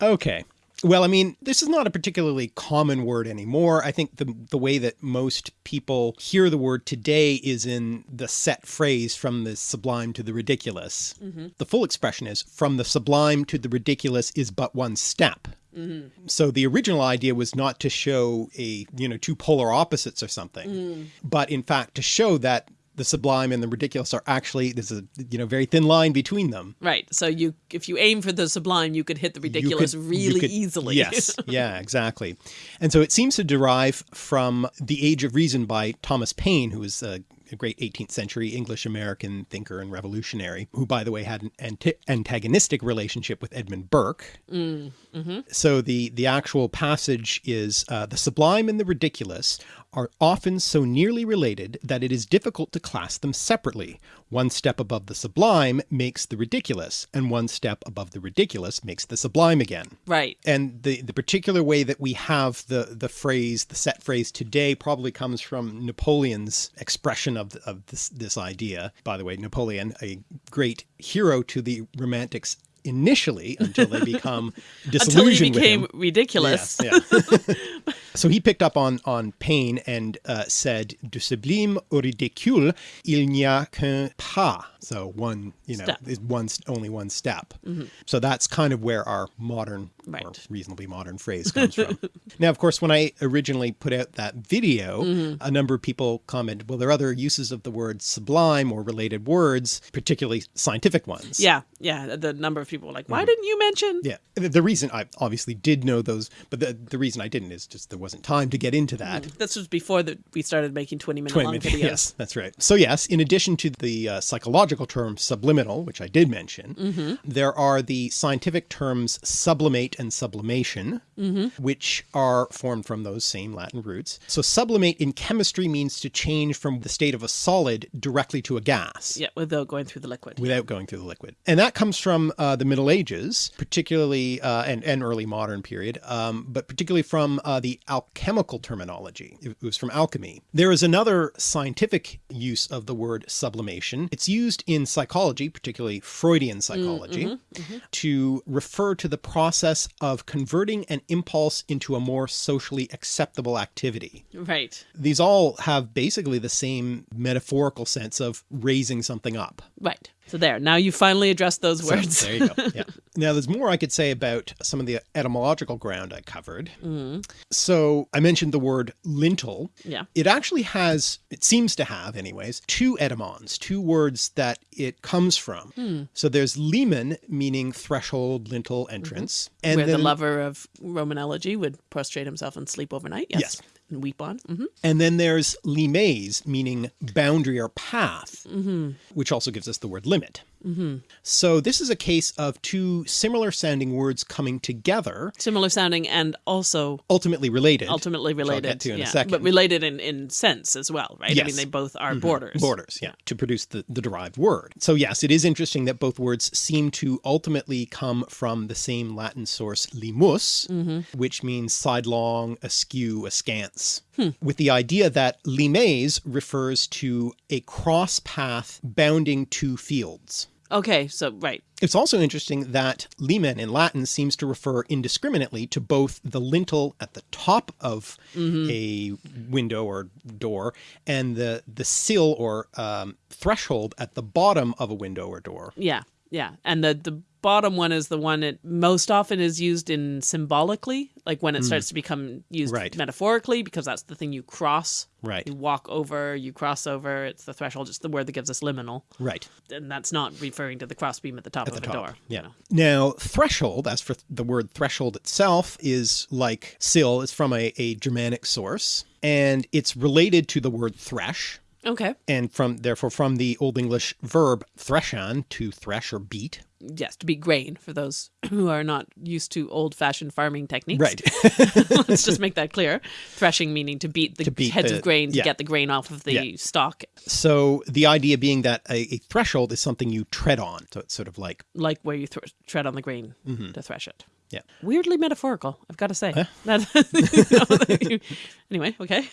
Okay. Well, I mean, this is not a particularly common word anymore. I think the the way that most people hear the word today is in the set phrase from the sublime to the ridiculous. The full expression is from the sublime to the ridiculous is but one step. Mm-hmm. So the original idea was not to show a, you know, two polar opposites or something, mm. but in fact to show that the sublime and the ridiculous are actually there's a you know very thin line between them. right. So you if you aim for the sublime you could hit the ridiculous could- really could- easily. Yes, yeah, exactly. And so it seems to derive from The Age of Reason by Thomas Paine, who was a, a great 18th century English American thinker and revolutionary, who, by the way, had an anti- antagonistic relationship with Edmund Burke. So the, the actual passage is uh, The sublime and the ridiculous are often so nearly related that it is difficult to class them separately. One step above the sublime makes the ridiculous, and one step above the ridiculous makes the sublime again. right And the, the particular way that we have the, the phrase, the set phrase today probably comes from Napoleon's expression of, of this, this idea. By the way, Napoleon, a great hero to the romantics initially until they become Until disillusioned he became ridiculous. Yeah, yeah. so he picked up on on Paine and uh, said, "Du sublime au ridicule, il n'y a qu'un pas." So one, you know, Step. is one only one step. Mm-hmm. So that's kind of where our modern or reasonably modern phrase comes from. now, of course, when I originally put out that video, mm-hmm. a number of people commented, "Well, there are other uses of the word sublime or related words, particularly scientific ones." Yeah, yeah. The number of people were like, why mm-hmm. didn't you mention? Yeah. The, the reason I obviously did know those, but the, the reason I didn't is just there wasn't time to get into that. This was before that we started making 20 minute 20 long minutes- videos. Yes, that's right. So, yes, in addition to the uh, psychological term subliminal, which I did mention, there are the scientific terms sublimate and sublimation, which are formed from those same Latin roots. So, sublimate in chemistry means to change from the state of a solid directly to a gas Yeah, without going through the liquid. without going through the liquid. And that comes from uh, the Middle Ages, particularly uh, and, and early modern period, um, but particularly from uh, the alchemical terminology. It was from alchemy. There is another scientific use of the word sublimation. It's used in psychology, particularly Freudian mm, psychology, mm-hmm, mm-hmm. to refer to the process of converting an impulse into a more socially acceptable activity Right, these all have basically the same metaphorical sense of raising something up. right. So there, now you finally addressed those So, words. there you go. Yeah. Now, there's more I could say about some of the etymological ground I covered. Mm-hmm. So, I mentioned the word lintel. Yeah. It actually has, it seems to have, anyways, two etymons, two words that it comes from. Hmm. So, there's limen, meaning threshold, lintel, mm-hmm. entrance. And Where the lover of Roman elegy would prostrate himself and sleep overnight. Yes. Yes. And weep on. hmm and then there's limes, meaning boundary or path, Mm-hmm. which also gives us the word limit. Mm-hmm. So this is a case of two similar sounding words coming together, Similar sounding and also ultimately related. ultimately related. get to in yeah. a second. But related in, in sense as well, right? I Yes. mean, they both are mm-hmm. borders. Borders, yeah, to produce the, the derived word. So yes, it is interesting that both words seem to ultimately come from the same Latin source limus, mm-hmm. which means sidelong, askew, askance, with the idea that limes refers to a cross path bounding two fields. Okay, so, right. It's also interesting that limen in Latin seems to refer indiscriminately to both the lintel at the top of a window or door and the the sill or um, threshold at the bottom of a window or door. Yeah, yeah. And the, the bottom one is the one that most often is used in symbolically, like when it hmm. starts to become used Right. metaphorically, because that's the thing you cross. Right. You walk over, you cross over. It's the threshold. It's the word that gives us liminal. Right. And that's not referring to the crossbeam at the top of the top. door. Yeah. you know. Now, threshold, as for the word threshold itself, is like sill, is from a, a Germanic source, and it's related to the word thresh, Okay. and from therefore from the Old English verb threshan to thresh or beat. Yes, to be grain for those who are not used to old fashioned farming techniques. Right. Let's just make that clear. Threshing meaning to beat the beat heads the- of grain to yeah. get the grain off of the Yeah. stalk, So the idea being that a, a threshold is something you tread on. So it's sort of like, like where you tread on the grain Mm-hmm. to thresh it. yeah. Weirdly metaphorical, I've got to say. That- you know, anyway, okay.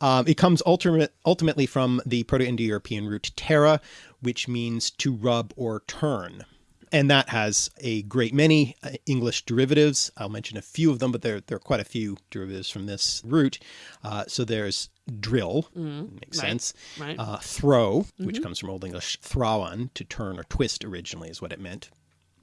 Um, it comes ultimate, ultimately from the Proto-Indo-European root terra, which means to rub or turn. And that has a great many uh, English derivatives. I'll mention a few of them, but there, there are quite a few derivatives from this root. Uh, so there's drill, makes Mm-hmm. right, sense. right. Uh, throw, which comes from Old English thrawan, to turn or twist originally is what it meant.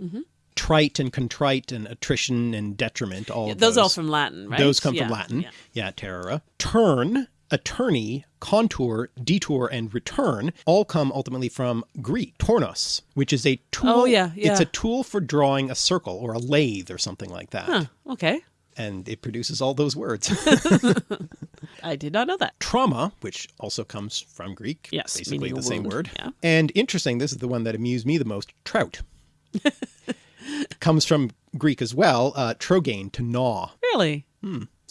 Mm-hmm. Trite and contrite and attrition and detriment, all of Those those. all from Latin, right? Those come Yeah, from Latin. yeah. Yeah, terra. Turn, attorney, contour, detour, and return all come ultimately from Greek, tornos, which is a tool. Oh, yeah, yeah. It's a tool for drawing a circle or a lathe or something like that. Huh, okay. And it produces all those words. I did not know that. Trauma, which also comes from Greek, Yes, basically the a same word. yeah. And interesting, this is the one that amused me the most trout. comes from Greek as well, uh, trogain, to gnaw. Really?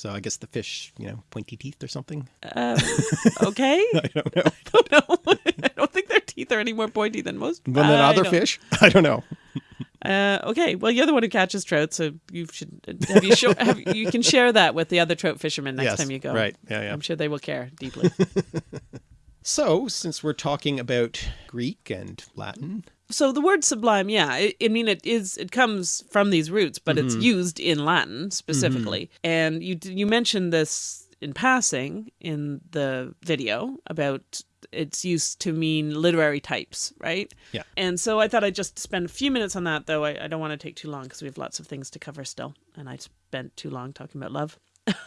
So I guess the fish, you know, pointy teeth or something. Um, okay. I don't know. I don't know. I don't think their teeth are any more pointy than most. Than I other fish? I don't know. Uh, okay. Well, you're the one who catches trout, so you should have you show, have, you can share that with the other trout fishermen next Yes, time you go. right. Yeah, yeah. I'm sure they will care deeply. So, since we're talking about Greek and Latin, So the word sublime, yeah, I, I mean it is it comes from these roots, but it's mm-hmm. used in Latin specifically. Mm-hmm. And you you mentioned this in passing in the video about its use to mean literary types, right? Yeah. And so I thought I'd just spend a few minutes on that, though I, I don't want to take too long because we have lots of things to cover still, and I spent too long talking about love.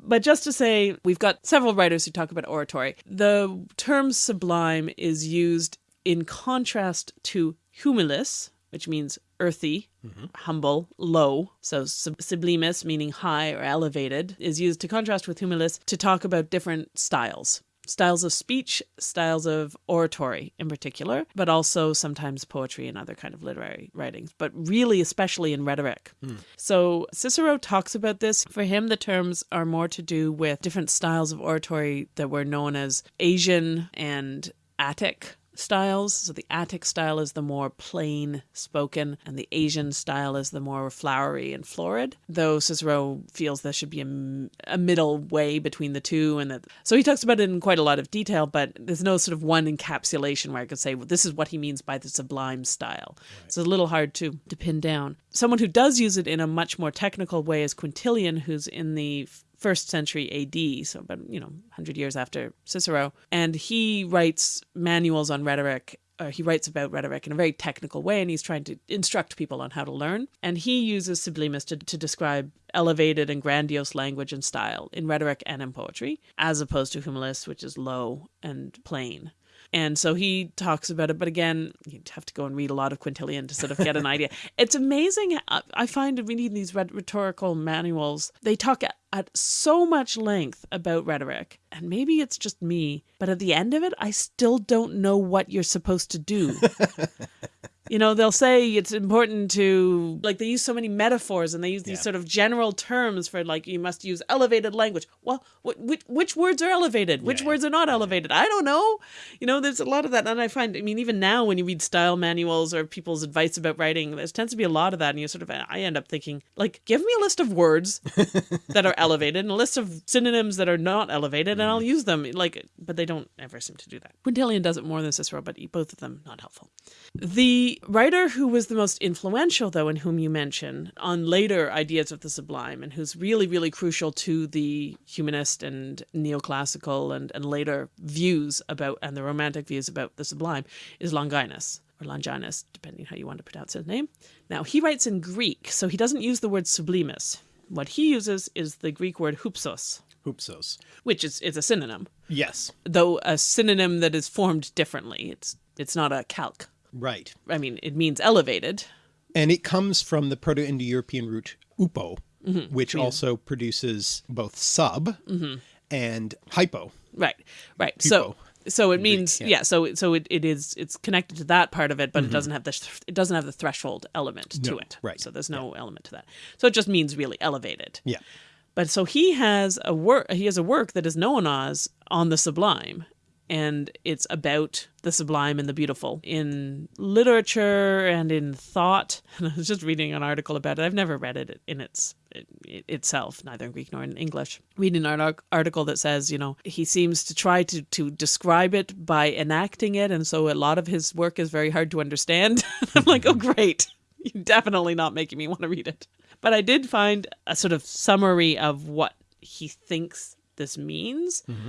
but just to say, we've got several writers who talk about oratory. The term sublime is used in contrast to humilis, which means earthy, humble, low. So sub- sublimis, meaning high or elevated, is used to contrast with humilis to talk about different styles. Styles of speech, styles of oratory in particular, but also sometimes poetry and other kind of literary writings, but really especially in rhetoric. Hmm. So Cicero talks about this. For him, the terms are more to do with different styles of oratory that were known as Asian and Attic styles. So the Attic style is the more plain spoken, and the Asian style is the more flowery and florid. Though Cicero feels there should be a, a middle way between the two, and that so he talks about it in quite a lot of detail. But there's no sort of one encapsulation where I could say, well, this is what he means by the sublime style. It's a little hard to to pin down. Someone who does use it in a much more technical way is Quintilian, who's in the first century AD, so about you know 100 years after Cicero, and he writes manuals on rhetoric. Uh, he writes about rhetoric in a very technical way, and he's trying to instruct people on how to learn. And he uses sublimis to, to describe elevated and grandiose language and style in rhetoric and in poetry, as opposed to humilis, which is low and plain. And so he talks about it, but again, you'd have to go and read a lot of Quintilian to sort of get an idea. It's amazing. I find reading these rhetorical manuals, they talk at, at so much length about rhetoric. And maybe it's just me, but at the end of it, I still don't know what you're supposed to do. you know, they'll say it's important to, like, they use so many metaphors and they use these Yeah. sort of general terms for, like, you must use elevated language. Well, wh- which, which words are elevated? Which Yeah. words are not elevated? I don't know. You know, there's a lot of that. And I find, I mean, even now when you read style manuals or people's advice about writing, there tends to be a lot of that. And you sort of, I end up thinking, like, give me a list of words that are elevated and a list of synonyms that are not elevated, and I'll mm. use them. Like, but they don't ever seem to do that. Quintilian does it more than Cicero, but both of them not helpful. The writer who was the most influential, though, and whom you mention on later ideas of the sublime, and who's really, really crucial to the humanist and neoclassical and, and later views about, and the romantic views about the sublime, is Longinus. Or Longinus, depending how you want to pronounce his name. Now, he writes in Greek, so he doesn't use the word sublimus. What he uses is the Greek word hupsos, Hoopsos. which is, is a synonym, Yes. though a synonym that is formed differently. It's it's not a calque. Right. I mean, it means elevated. And it comes from the Proto Indo European root upo, mm-hmm. which also produces both sub mm-hmm. and hypo. Right, right. So so it means yeah. yeah. So so it, it is it's connected to that part of it, but it mm-hmm. doesn't have the it doesn't have the threshold element to it. right. So there's no element to that. So it just means really elevated. Yeah. But so he has a work he has a work that is known as On the Sublime. And it's about the sublime and the beautiful in literature and in thought. And I was just reading an article about it. I've never read it in its it, itself, neither in Greek nor in English. Reading an article that says, you know, he seems to try to to describe it by enacting it, and so a lot of his work is very hard to understand. I'm like, oh great, you're definitely not making me want to read it. But I did find a sort of summary of what he thinks this means. Mm-hmm.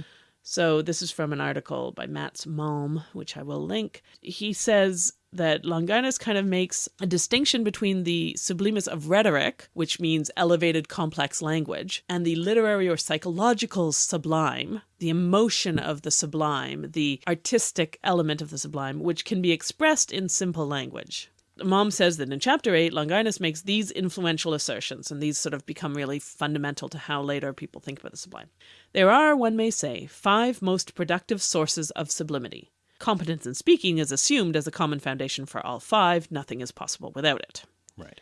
So this is from an article by Mats Malm, which I will link. He says that Longinus kind of makes a distinction between the sublimus of rhetoric, which means elevated complex language, and the literary or psychological sublime, the emotion of the sublime, the artistic element of the sublime, which can be expressed in simple language. Malm says that in chapter 8, Longinus makes these influential assertions, and these sort of become really fundamental to how later people think about the sublime. There are, one may say, five most productive sources of sublimity. Competence in speaking is assumed as a common foundation for all five. Nothing is possible without it. Right.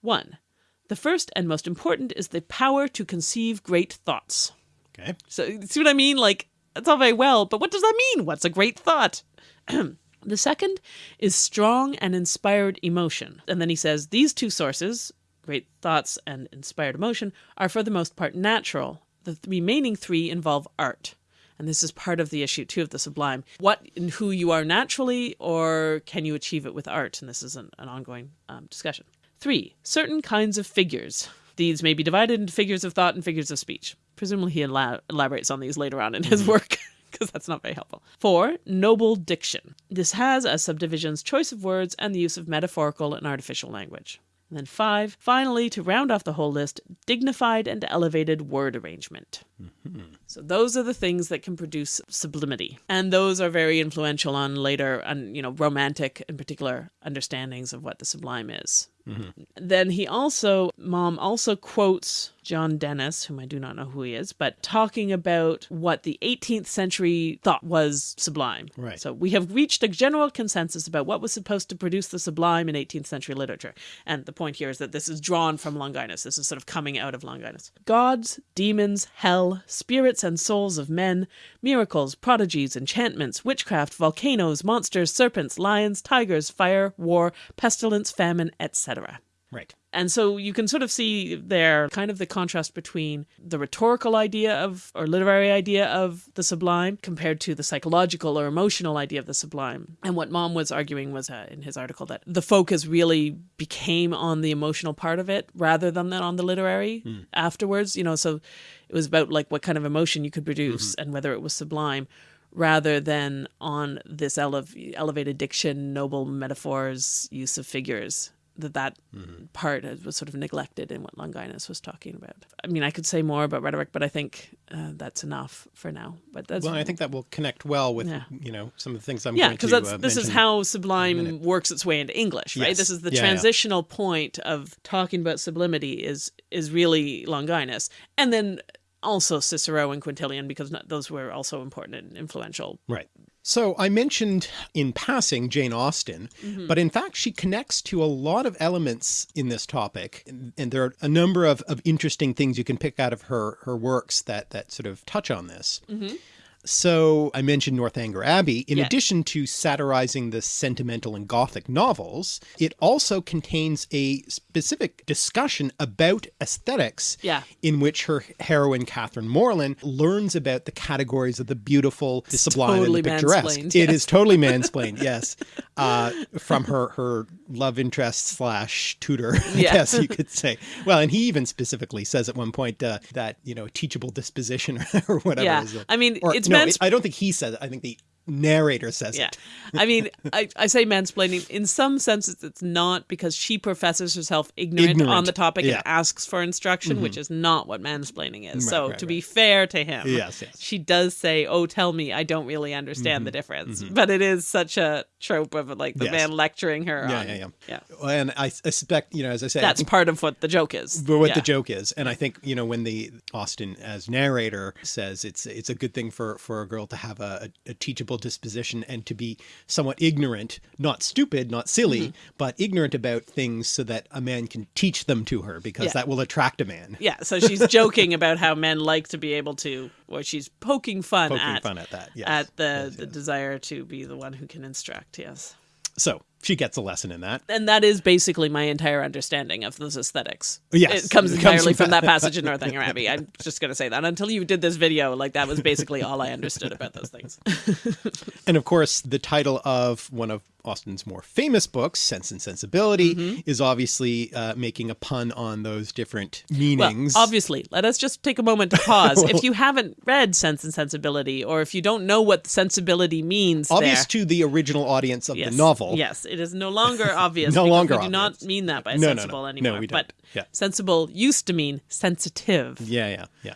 1. The first and most important is the power to conceive great thoughts. Okay. So, see what I mean? Like, that's all very well, but what does that mean? What's a great thought? the second is strong and inspired emotion. And then he says these two sources, great thoughts and inspired emotion, are for the most part natural. The th- remaining three involve art. And this is part of the issue too of the sublime. What and who you are naturally, or can you achieve it with art? And this is an, an ongoing um, discussion. Three, certain kinds of figures. These may be divided into figures of thought and figures of speech. Presumably he elab- elaborates on these later on in his work. Because that's not very helpful. Four, noble diction. This has as subdivisions choice of words and the use of metaphorical and artificial language. And then five, finally, to round off the whole list, dignified and elevated word arrangement. Mm-hmm. So those are the things that can produce sublimity. And those are very influential on later, and you know, romantic in particular understandings of what the sublime is. Mm-hmm. Then he also, Malm also quotes John Dennis, whom I do not know who he is, but talking about what the 18th century thought was sublime. Right. So we have reached a general consensus about what was supposed to produce the sublime in 18th century literature. And the point here is that this is drawn from Longinus. This is sort of coming out of Longinus. Gods, demons, hell, spirits and souls of men, miracles, prodigies, enchantments, witchcraft, volcanoes, monsters, serpents, lions, tigers, fire, war, pestilence, famine, etc. Right. And so you can sort of see there kind of the contrast between the rhetorical idea of, or literary idea of the sublime compared to the psychological or emotional idea of the sublime. And what Malm was arguing was uh, in his article that the focus really became on the emotional part of it rather than on the literary afterwards. You know, so it was about like what kind of emotion you could produce and whether it was sublime rather than on this ele- elevated diction, noble metaphors, use of figures. That that part was sort of neglected in what Longinus was talking about. I mean, I could say more about rhetoric, but I think uh, that's enough for now. But that's Well, I think that will connect well with Yeah. you know some of the things I'm yeah, going because that's uh, this is how sublime works its way into English, right? Yes. This is the Yeah, yeah. transitional point of talking about sublimity is is really Longinus, and then also Cicero and Quintilian because not, those were also important and influential. Right. So I mentioned in passing Jane Austen, Mm-hmm. but in fact she connects to a lot of elements in this topic. And, and there are a number of, of interesting things you can pick out of her, her works that, that sort of touch on this. So I mentioned Northanger Abbey. In Yeah. addition to satirizing the sentimental and gothic novels, it also contains a specific discussion about aesthetics Yeah. in which her heroine Catherine Morland learns about the categories of the beautiful, the sublime, totally and the picturesque. mansplained, It yes. is totally mansplained, yes, uh, from her her love interest slash tutor, I Yeah. guess you could say. Well, and he even specifically says at one point uh, that you know teachable disposition or whatever. Yeah. I mean, or, it's no, mans- it- I don't think he says it. I think the narrator says Yeah. it. I mean, I, I say mansplaining. In some senses, it's not because she professes herself ignorant, on the topic Yeah. Mm-hmm. and asks for instruction, which is not what mansplaining is. so, right, to be fair to him, Yes, yes. she does say, Oh, tell me, I don't really understand Mm-hmm. the difference. But it is such a trope of like the Yes. man lecturing her. Yeah, on, yeah, yeah. yeah. And I, I suspect, you know, as I said, That's part of what the joke is. but what Yeah. the joke is and i think you know when the Austen as narrator says it's it's a good thing for for a girl to have a, a teachable disposition and to be somewhat ignorant not stupid not silly Mm-hmm. but ignorant about things so that a man can teach them to her because Yeah. that will attract a man Yeah, so she's joking about how men like to be able to, or she's poking fun poking at fun at that yes. at the Yes, the desire to be the one who can instruct. Yes. so she gets a lesson in that and that is basically my entire understanding of those aesthetics. Yes, it comes it comes entirely from from that passage in Northanger Abbey. I'm just going to say that until you did this video, like that was basically all I understood about those things. And of course, the title of one of Austen's more famous books, Sense and Sensibility, Mm-hmm. is obviously uh, making a pun on those different meanings. Well, obviously, let us just take a moment to pause. if you haven't read Sense and Sensibility, or if you don't know what sensibility means, Obvious there, to the original audience of yes, the novel. Yes, it is no longer obvious. No longer We do not mean that by No, no, no. sensible No, anymore. we don't. But Yeah. sensible used to mean sensitive, Yeah, yeah, yeah.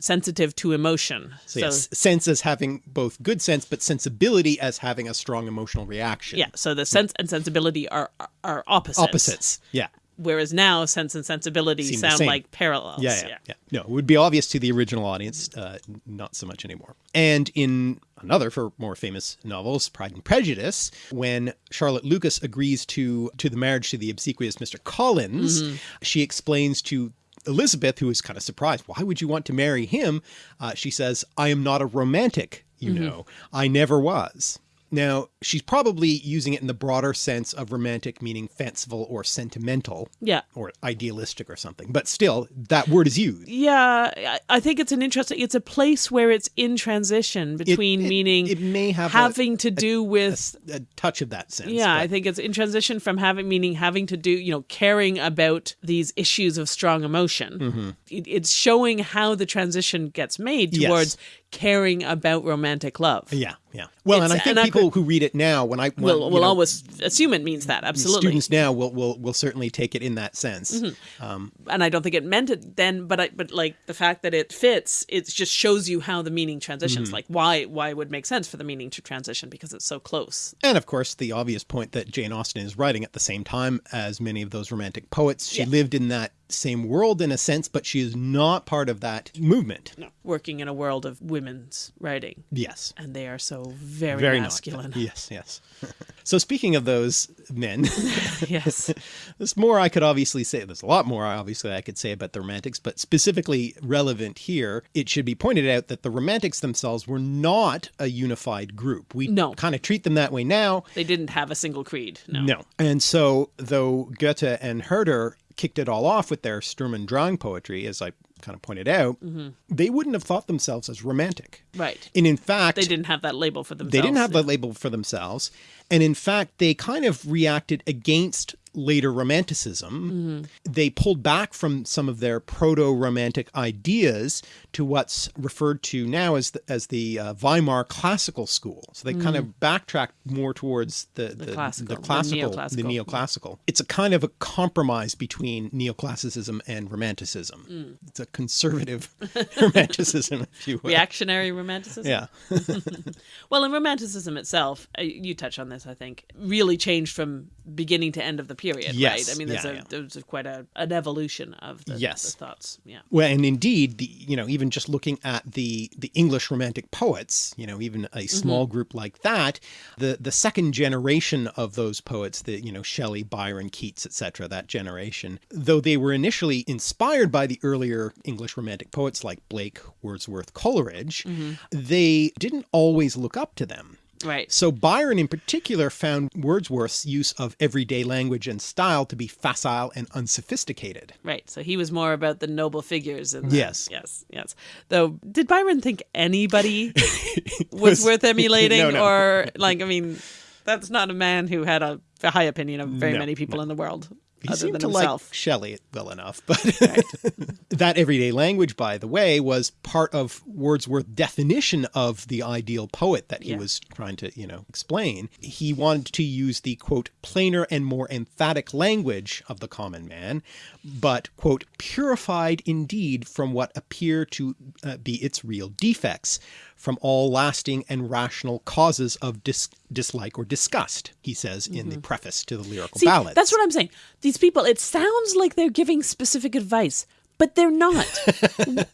Sensitive to emotion. So, yes, sense as having both good sense, but sensibility as having a strong emotional reaction. Yeah, so the sense and sensibility are are opposites. Opposites. Yeah. Whereas now sense and sensibility Seem sound like parallels. Yeah, yeah, yeah, No, it would be obvious to the original audience, uh, not so much anymore. And in another for more famous novels, Pride and Prejudice, when Charlotte Lucas agrees to to the marriage to the obsequious Mr. Collins, Mm-hmm. she explains to Elizabeth, who is kind of surprised, why would you want to marry him? Uh, she says, I am not a romantic, you Mm-hmm. know. I never was. Now, she's probably using it in the broader sense of romantic meaning fanciful or sentimental Yeah. or idealistic or something, but still that word is used. Yeah, I- think it's an interesting. It's a place where it's in transition between it- meaning it may have a- having to do with. A touch of that sense. yeah, I think it's in transition from having meaning having to do, you know, caring about these issues of strong emotion. Mm-hmm. It, it's showing how the transition gets made Yes. Caring about romantic love. Yeah, yeah. Well, and I think and people who read it now, when I when, We'll, we'll know, always assume it means that, absolutely. students now will will will certainly take it in that sense. Mm-hmm. Um, and I don't think it meant it then, but I, but like the fact that it fits, it just shows you how the meaning transitions. Mm-hmm. Like why why it would make sense for the meaning to transition because it's so close. and of course, the obvious point that Jane Austen is writing at the same time as many of those romantic poets. She Yeah. lived in that same world in a sense, but she is not part of that movement. No, working in a world of women's writing, Yes. and they are so very, Very masculine. not. Yes, yes. so speaking of those men, yes, there's more I could obviously say. There's a lot more obviously I could say about the Romantics, but specifically relevant here, it should be pointed out that the Romantics themselves were not a unified group. We No. kind of treat them that way now. they didn't have a single creed. No, No. And so though Goethe and Herder kicked it all off with their Sturm und Drang poetry, as I kind of pointed out, Mm-hmm. they wouldn't have thought themselves as romantic. right. And in fact, They didn't have that label for themselves. they didn't have no. the label for themselves. And in fact, they kind of reacted against later romanticism. They pulled back from some of their proto-romantic ideas to what's referred to now as the, as the uh, Weimar classical school. So they kind of backtracked more towards the, the, classical, the the classical, the neoclassical. neoclassical. It's a kind of a compromise between neoclassicism and romanticism. It's a conservative romanticism, if you will. reactionary romanticism. Yeah. Well, and romanticism itself, uh, you touch on this, I think, really changed from beginning to end of the period, Yes, right? I mean, there's, yeah, a, yeah. there's quite a, an evolution of the, Yes. the thoughts. Yeah. Well, and indeed, the you know even just looking at the the English Romantic poets, you know even a mm-hmm. small group like that, the the second generation of those poets, the you know Shelley, Byron, Keats, etc. That generation, though they were initially inspired by the earlier English Romantic poets like Blake, Wordsworth, Coleridge, mm-hmm. they didn't always look up to them. Right. So Byron in particular found Wordsworth's use of everyday language and style to be facile and unsophisticated. Right. So he was more about the noble figures. And the- Yes. Yes. Yes. Though, did Byron think anybody was worth emulating? No, no. Or, like, I mean, that's not a man who had a, a high opinion of very No, many people in the world He seemed to himself. like Shelley well enough, but that everyday language, by the way, was part of Wordsworth's definition of the ideal poet that he Yeah. was trying to, you know, explain. He wanted to use the quote plainer and more emphatic language of the common man, but quote purified indeed from what appear to uh, be its real defects, from all lasting and rational causes of dis- dislike or disgust. He says in the preface to the lyrical Mm-hmm. See, ballads. that's what I'm saying. These people, it sounds like they're giving specific advice, but they're not.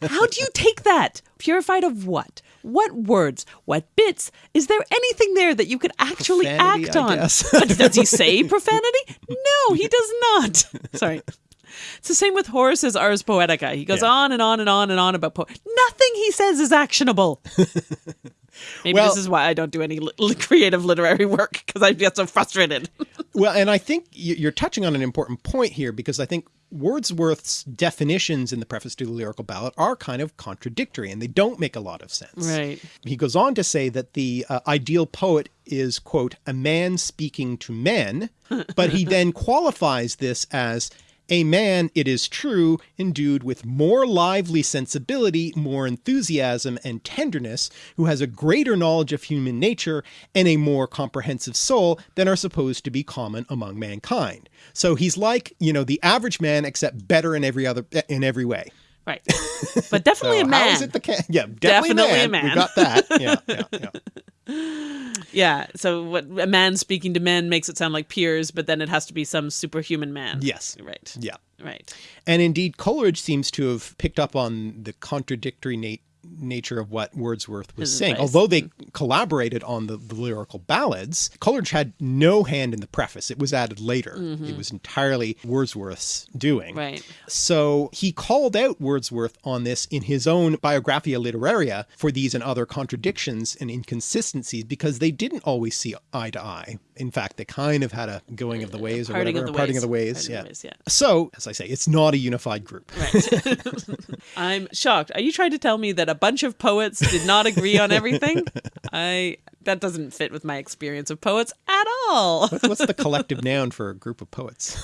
How do you take that? Purified of what? What words? What bits? Is there anything there that you could actually Profanity, act on? But does he say profanity? No, he does not. Sorry. It's the same with Horace's Ars Poetica. He goes Yeah. on and on and on and on about po- nothing he says is actionable. Maybe Well- this is why I don't do any li- creative literary work because I get so frustrated. Well, and I think you're touching on an important point here because I think Wordsworth's definitions in the preface to the lyrical ballad are kind of contradictory and they don't make a lot of sense. Right. He goes on to say that the uh, ideal poet is, quote, a man speaking to men, but he then qualifies this as a man, it is true, endued with more lively sensibility, more enthusiasm and tenderness, who has a greater knowledge of human nature and a more comprehensive soul than are supposed to be common among mankind. So he's like, you know, the average man, except better in every other in every way. Right. But definitely So a man. How is it the ca- yeah, definitely, Definitely a a man. We got that. Yeah, yeah, yeah. Yeah. So what a man speaking to men makes it sound like peers, but then it has to be some superhuman man. Yes. Right. Yeah. Right. And indeed, Coleridge seems to have picked up on the contradictory nature of what Wordsworth was His saying. advice. Although they collaborated on the, the lyrical ballads, Coleridge had no hand in the preface. It was added later. Mm-hmm. It was entirely Wordsworth's doing. Right. So he called out Wordsworth on this in his own Biographia Literaria for these and other contradictions and inconsistencies because they didn't always see eye to eye. In fact, they kind of had a going of the ways or Parting whatever, of the parting ways. of the ways. Parting yeah. ways, yeah. So, as I say, it's not a unified group. Right. I'm shocked. Are you trying to tell me that a bunch of poets did not agree on everything? I that doesn't fit with my experience of poets at all. What's, what's the collective noun for a group of poets?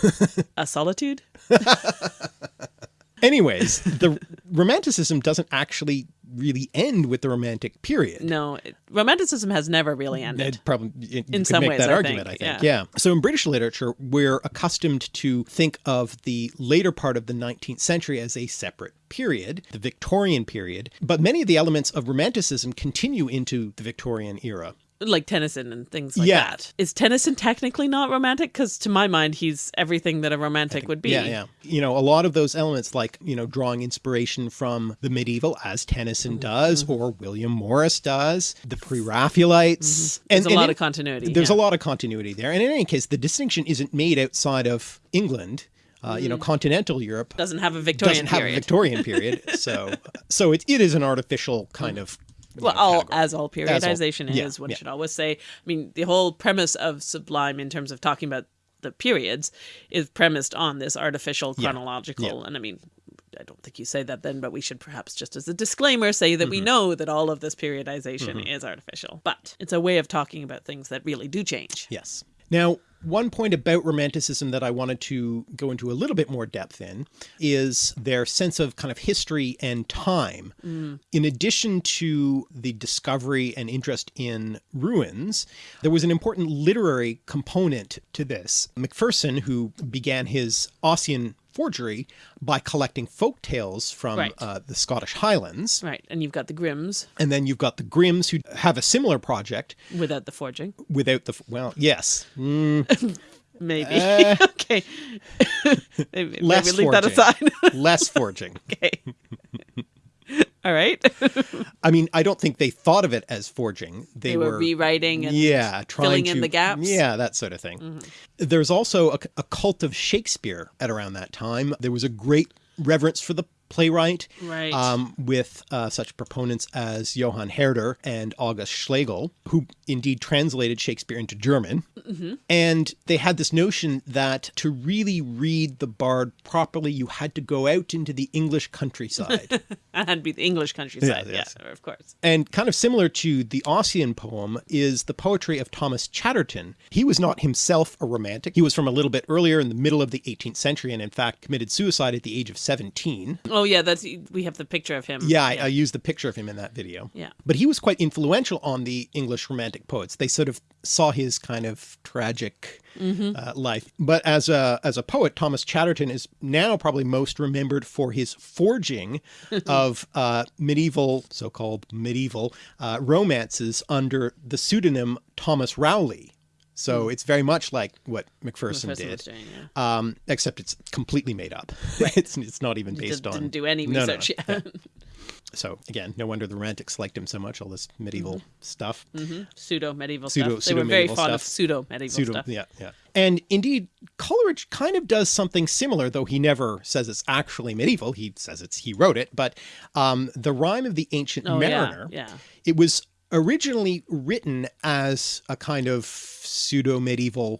A solitude? Anyways, the Romanticism doesn't actually really end with the Romantic period. No, it, romanticism has never really ended. It probably you In some make ways, that I argument. think, I think, yeah. yeah. So in British literature, we're accustomed to think of the later part of the 19th century as a separate period, the Victorian period. But many of the elements of Romanticism continue into the Victorian era. Like Tennyson and things like Yeah. that. Is Tennyson technically not romantic? Because to my mind, he's everything that a romantic would be. Yeah, yeah. You know, a lot of those elements, like, you know, drawing inspiration from the medieval, as Tennyson mm-hmm. does, mm-hmm. or William Morris does, the Pre Raphaelites. Mm-hmm. There's a lot of continuity, There's yeah. a lot of continuity there. And in any case, the distinction isn't made outside of England. Uh, You know, continental Europe Doesn't have a Victorian period doesn't have period. a Victorian period. so, so it, it is an artificial kind mm. of. Well, know, all category. as all periodization yeah, is, one yeah. should always say. I mean, the whole premise of Sublime, in terms of talking about the periods, is premised on this artificial chronological. And I mean, I don't think you say that then, but we should perhaps just as a disclaimer say that we Mm-hmm. know that all of this periodization is artificial. But it's a way of talking about things that really do change. Yes. Now, one point about Romanticism that I wanted to go into a little bit more depth in is their sense of kind of history and time. Mm. In addition to the discovery and interest in ruins, there was an important literary component to this. Macpherson, who began his Ossian forgery by collecting folk tales from Right. uh, the Scottish Highlands. Right. And you've got the Grimms And then you've got the Grimms who have a similar project without the forging. without the, well, yes, Maybe. okay. maybe, Uh, less maybe leave that aside. less forging. okay. All right. I mean, I don't think they thought of it as forging. They, they were rewriting and yeah, trying filling to, in the gaps. Yeah, that sort of thing. Mm-hmm. There's also a, a cult of Shakespeare at around that time. There was a great reverence for the playwright, Right. um, with uh, such proponents as Johann Herder and August Schlegel, who indeed translated Shakespeare into German. Mm-hmm. And they had this notion that to really read the Bard properly, you had to go out into the English countryside. And had to be the English countryside. Yeah, Yeah, of course. And kind of similar to the Ossian poem is the poetry of Thomas Chatterton. He was not himself a romantic. He was from a little bit earlier in the middle of the 18th century and in fact committed suicide at the age of 17. Oh yeah, that's we have the picture of him. Yeah, I, I used the picture of him in that video. Yeah. But he was quite influential on the English romantic poets. They sort of saw his kind of tragic uh, life. But as a as a poet, Thomas Chatterton is now probably most remembered for his forging of uh, medieval, so-called medieval uh, romances under the pseudonym Thomas Rowley. So it's very much like what Macpherson, Macpherson did, doing, yeah. um, except it's completely made up. it's it's not even based on. didn't do any No, no, research yet. So again, no wonder the Romantics liked him so much. All this medieval stuff, pseudo medieval Pseudo- stuff. They were very fond of pseudo medieval pseudo, stuff. yeah, yeah. And indeed, Coleridge kind of does something similar, though he never says it's actually medieval. He says it's he wrote it, but um, the rhyme of the Ancient Oh, yeah, Mariner. yeah. It was originally written as a kind of pseudo medieval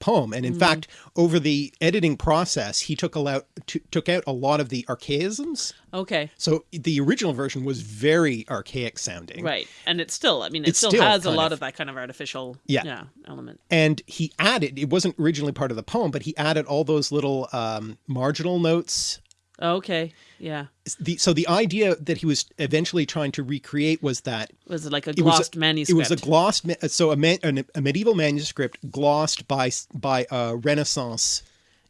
poem, and in Mm-hmm. fact, over the editing process, he took a lot, took out a lot of the archaisms. Okay. So the original version was very archaic sounding. Right. And it's still, I mean, it It's still, still has a lot of- of, that kind of artificial Yeah. element. and he added it wasn't originally part of the poem but he added all those little um, marginal notes Oh, okay. Yeah. the, so the idea that he was eventually trying to recreate was that Was it like a it glossed a, manuscript? it was a glossed so a, man, an- a medieval manuscript glossed by by a renaissance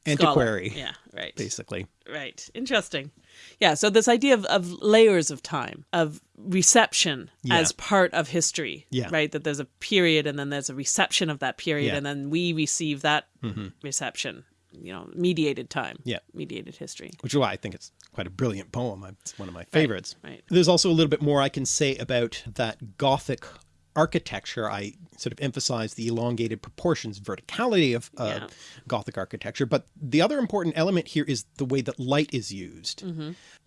Scholar. antiquary Yeah. Right. basically Right. Interesting. Yeah. So this idea of, of layers of time, of reception Yeah. as part of history. Yeah. Right. That there's a period and then there's a reception of that period Yeah. And then we receive that mm-hmm. reception. You know, mediated time. Yeah. Mediated history. which is why I think it's quite a brilliant poem. It's one of my favorites. right. There's also a little bit more I can say about that Gothic architecture, I sort of emphasize the elongated proportions, verticality of uh, Yeah. Gothic architecture. But the other important element here is the way that light is used.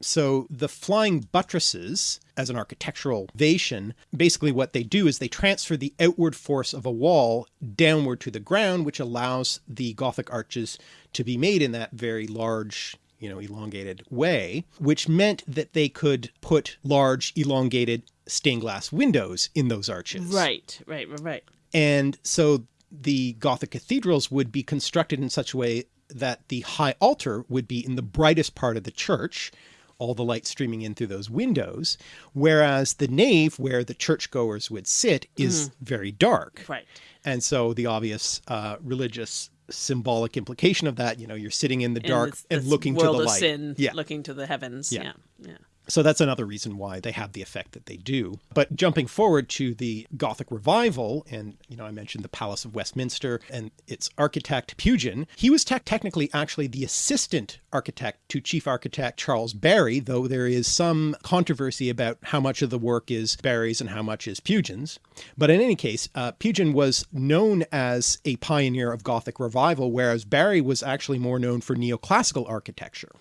So the flying buttresses as an architectural vation, basically what they do is they transfer the outward force of a wall downward to the ground, which allows the Gothic arches to be made in that very large you know, elongated way, which meant that they could put large elongated stained glass windows in those arches. Right, right, right, right. And so the Gothic cathedrals would be constructed in such a way that the high altar would be in the brightest part of the church, all the light streaming in through those windows, whereas the nave where the churchgoers would sit is very dark. Right. And so the obvious uh, religious symbolic implication of that, you know, you're sitting in the dark this- and looking to the light. sin, yeah. looking to the heavens. Yeah. Yeah, yeah. So that's another reason why they have the effect that they do. But jumping forward to the Gothic revival, and you know, I mentioned the Palace of Westminster and its architect Pugin, he was tech technically actually the assistant architect to chief architect Charles Barry, though there is some controversy about how much of the work is Barry's and how much is Pugin's. But in any case, uh, Pugin was known as a pioneer of Gothic revival, whereas Barry was actually more known for neoclassical architecture.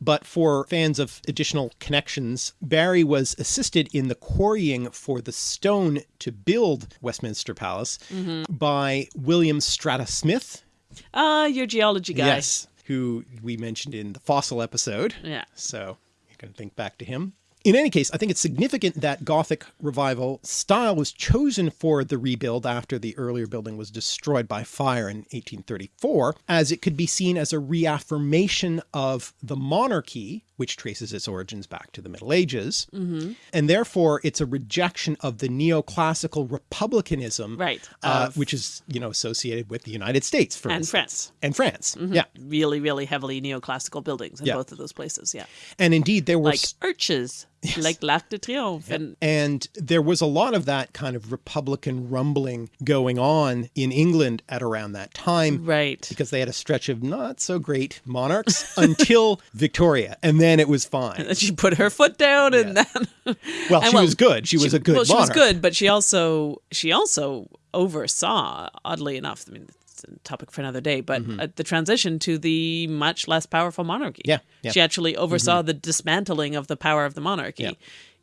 But for fans of additional connections, Barry was assisted in the quarrying for the stone to build Westminster Palace by William Strata Smith. Ah, your geology guy. Yes. Who we mentioned in the fossil episode. Yeah. So you can think back to him. In any case, I think it's significant that Gothic revival style was chosen for the rebuild after the earlier building was destroyed by fire in 1834, as it could be seen as a reaffirmation of the monarchy, which traces its origins back to the Middle Ages. And therefore, it's a rejection of the neoclassical republicanism, Right, uh, which is, you know, associated with the United States, for And instance. France. And France. Yeah. Really, really heavily neoclassical buildings in Yeah. both of those places. Yeah. And indeed, there were Like arches, like L'Arc de Triomphe. And And there was a lot of that kind of Republican rumbling going on in England at around that time. right. Because they had a stretch of not so great monarchs until Victoria, and then it was fine. And she put her foot down and then Well, and she was good. She, was a good well, she was good, but she also she also oversaw, oddly enough. I mean, a topic for another day, but uh, the transition to the much less powerful monarchy. Mm-hmm. Yeah, yeah. Mm-hmm. she actually oversaw the dismantling of the power of the monarchy. Yeah.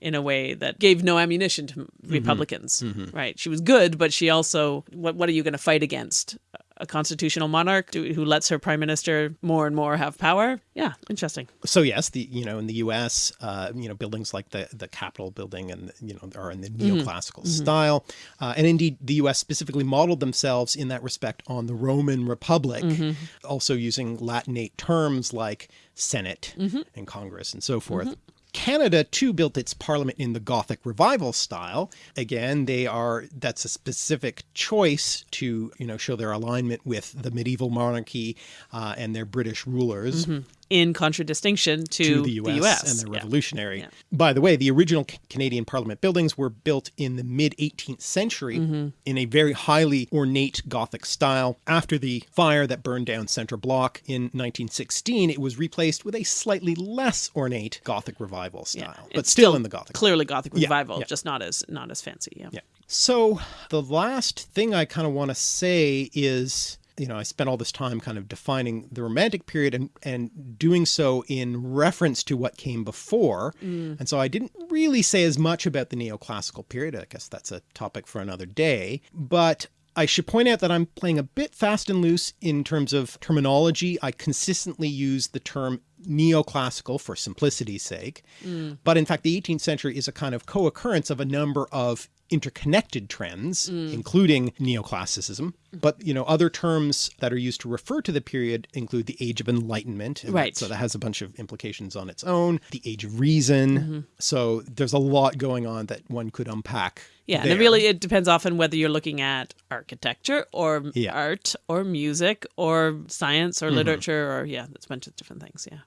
In a way that gave no ammunition to Republicans, right? She was good, but she also what what are you going to fight against? A constitutional monarch who lets her prime minister more and more have power? Yeah, interesting. So yes, the you know in the U.S., uh, you know buildings like the the Capitol building and you know are in the Mm-hmm. neoclassical style, uh, and indeed the U.S. specifically modeled themselves in that respect on the Roman Republic, Mm-hmm. also using Latinate terms like Senate Mm-hmm. and Congress and so forth. Canada too built its parliament in the Gothic revival style. Again, they are that's a specific choice to you know show their alignment with the medieval monarchy uh, and their British rulers In contradistinction to, to the US, US. and the Yeah. revolutionary. Yeah. By the way, the original Canadian Parliament buildings were built in the mid 18th century Mm-hmm. in a very highly ornate Gothic style. After the fire that burned down Centre Block in 1916, it was replaced with a slightly less ornate Gothic revival style, but It's still, in the Gothic. clearly Gothic revival, yeah. just not as not as fancy. Yeah. Yeah. So the last thing I kind of want to say is, you know, I spent all this time kind of defining the Romantic period and and doing so in reference to what came before. Mm. And so I didn't really say as much about the neoclassical period. I guess that's a topic for another day. But I should point out that I'm playing a bit fast and loose in terms of terminology. I consistently use the term neoclassical for simplicity's sake. Mm. But in fact, the 18th century is a kind of co occurrence of a number of interconnected trends, mm. including neoclassicism. But, you know, other terms that are used to refer to the period include the Age of Enlightenment. and Right. So that has a bunch of implications on its own. The Age of Reason. Mm-hmm. So there's a lot going on that one could unpack. Yeah, and there. it really it depends often whether you're looking at architecture or Yeah. Art or music or science or mm-hmm. literature or yeah, that's a bunch of different things. Yeah.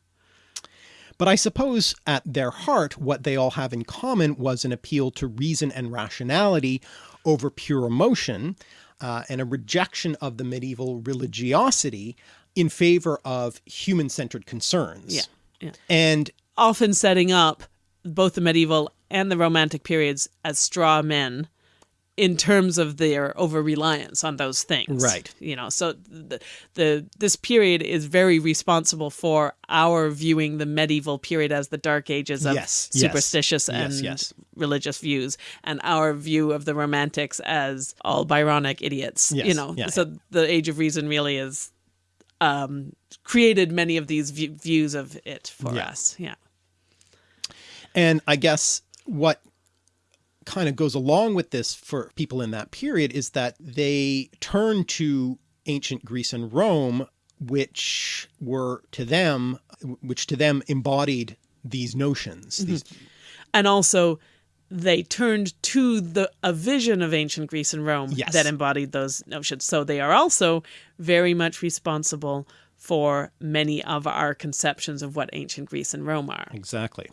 But I suppose at their heart, what they all have in common was an appeal to reason and rationality over pure emotion, uh, and a rejection of the medieval religiosity in favor of human centered concerns. Yeah. Yeah. And Often setting up both the medieval and the romantic periods as straw men in terms of their over reliance on those things. Right. You know, so the, the this period is very responsible for our viewing the medieval period as the dark ages of Yes, superstitious Yes, and yes. religious views and our view of the romantics as all Byronic idiots. You know, yeah, so the age of reason really is um created many of these views of it for Yeah. us. Yeah. And I guess what kind of goes along with this for people in that period is that they turn to ancient Greece and Rome, which were to them, which to them embodied these notions. Mm-hmm. These, and also they turned to the a vision of ancient Greece and Rome Yes. that embodied those notions. So they are also very much responsible for many of our conceptions of what ancient Greece and Rome are. exactly.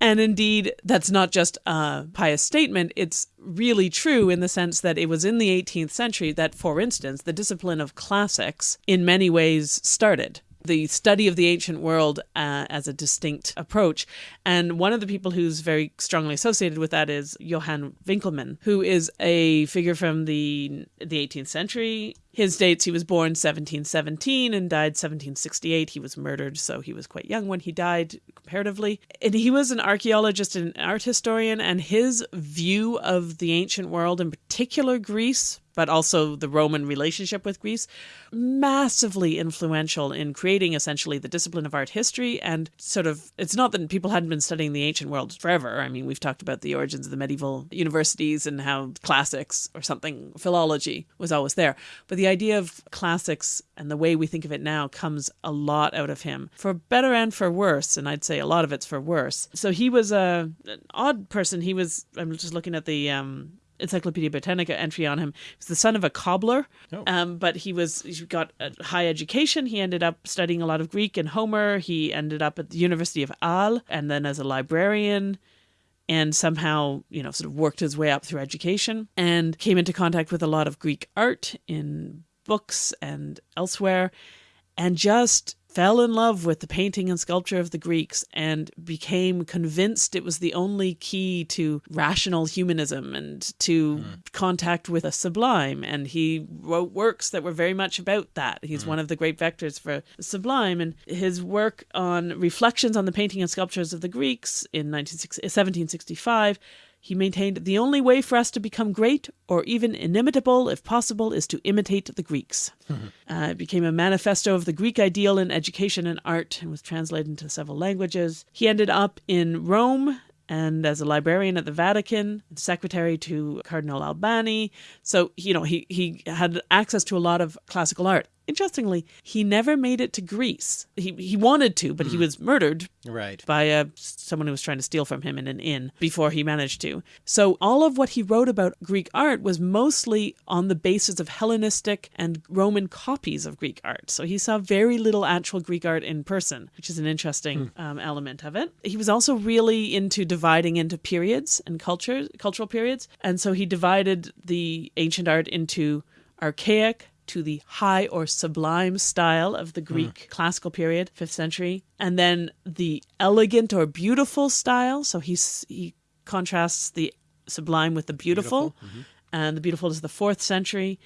And indeed, that's not just a pious statement, it's really true in the sense that it was in the 18th century that, for instance, the discipline of classics in many ways started. The study of the ancient world uh, as a distinct approach. And one of the people who's very strongly associated with that is Johann Winckelmann, who is a figure from the, the 18th century. His dates he was born 1717 and died 1768. He was murdered, so he was quite young when he died, comparatively. And he was an archaeologist and an art historian, and his view of the ancient world, in particular Greece, but also the Roman relationship with Greece, massively influential in creating essentially the discipline of art history. And sort of, it's not that people hadn't been studying the ancient world forever. I mean, we've talked about the origins of the medieval universities and how classics or something, philology was always there. But the idea of classics and the way we think of it now comes a lot out of him, for better and for worse. And I'd say a lot of it's for worse. So he was a, an odd person. He was, I'm just looking at the, um, Encyclopedia Britannica entry on him. He was the son of a cobbler, Oh. um, but he was he got a high education. He ended up studying a lot of Greek and Homer. He ended up at the University of Halle, and then as a librarian, and somehow you know sort of worked his way up through education and came into contact with a lot of Greek art in books and elsewhere, and just fell in love with the painting and sculpture of the Greeks and became convinced it was the only key to rational humanism and to hmm. contact with a sublime. And he wrote works that were very much about that. He's hmm. one of the great vectors for the sublime. And his work on reflections on the painting and sculptures of the Greeks in 1765 he maintained the only way for us to become great or even inimitable, if possible, is to imitate the Greeks. Uh, it became a manifesto of the Greek ideal in education and art and was translated into several languages. He ended up in Rome and as a librarian at the Vatican, secretary to Cardinal Albani. So, you know, he, he had access to a lot of classical art. Interestingly, he never made it to Greece. He, he wanted to, but he was murdered Right. by uh, someone who was trying to steal from him in an inn before he managed to. So all of what he wrote about Greek art was mostly on the basis of Hellenistic and Roman copies of Greek art. So he saw very little actual Greek art in person, which is an interesting um, element of it. He was also really into dividing into periods and cultures, cultural periods, and so he divided the ancient art into archaic to the high or sublime style of the Greek hmm. classical period, 5th century, and then the elegant or beautiful style. So he's, he contrasts the sublime with the beautiful, mm-hmm. and the beautiful is the 4th century,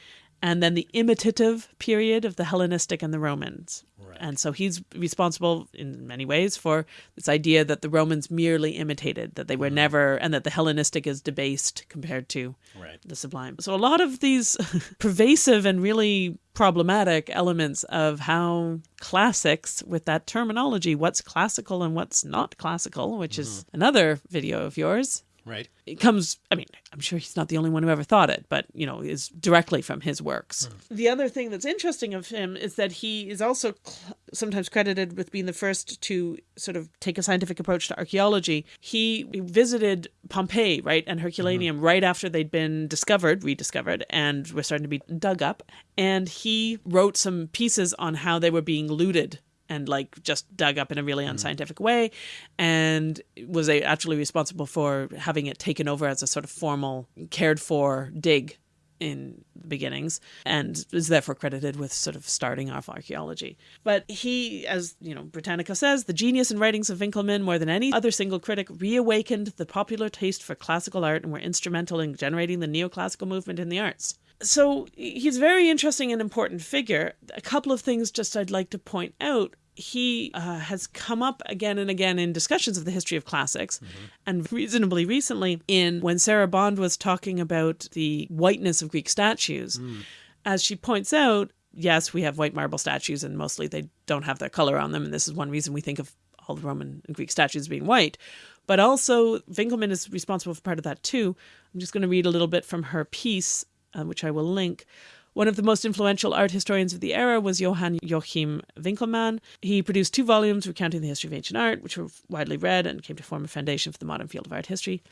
and then the imitative period of the Hellenistic and the Romans. And so he's responsible in many ways for this idea that the Romans merely imitated, that they were mm-hmm. never, and that the Hellenistic is debased compared to Right. the sublime. So a lot of these pervasive and really problematic elements of how classics with that terminology, what's classical and what's not classical, which is mm-hmm. another video of yours. Right. It comes, I mean, I'm sure he's not the only one who ever thought it, but, you know, is directly from his works. Hmm. The other thing that's interesting of him is that he is also cl- sometimes credited with being the first to sort of take a scientific approach to archaeology. He visited Pompeii, right, and Herculaneum mm-hmm. right after they'd been discovered, rediscovered, and were starting to be dug up. And he wrote some pieces on how they were being looted and like just dug up in a really mm-hmm. unscientific way and was actually responsible for having it taken over as a sort of formal cared for dig in the beginnings and is therefore credited with sort of starting off archaeology. But he, as you know, Britannica says, the genius and writings of Winckelmann, more than any other single critic, reawakened the popular taste for classical art and were instrumental in generating the neoclassical movement in the arts. So he's a very interesting and important figure. A couple of things just I'd like to point out he uh, has come up again and again in discussions of the history of classics mm-hmm. and reasonably recently in when Sarah Bond was talking about the whiteness of Greek statues. Mm. As she points out, yes, we have white marble statues and mostly they don't have their color on them. And this is one reason we think of all the Roman and Greek statues being white. But also, Winckelmann is responsible for part of that too. I'm just going to read a little bit from her piece, uh, which I will link. One of the most influential art historians of the era was Johann Joachim Winckelmann. He produced two volumes recounting the history of ancient art, which were widely read and came to form a foundation for the modern field of art history.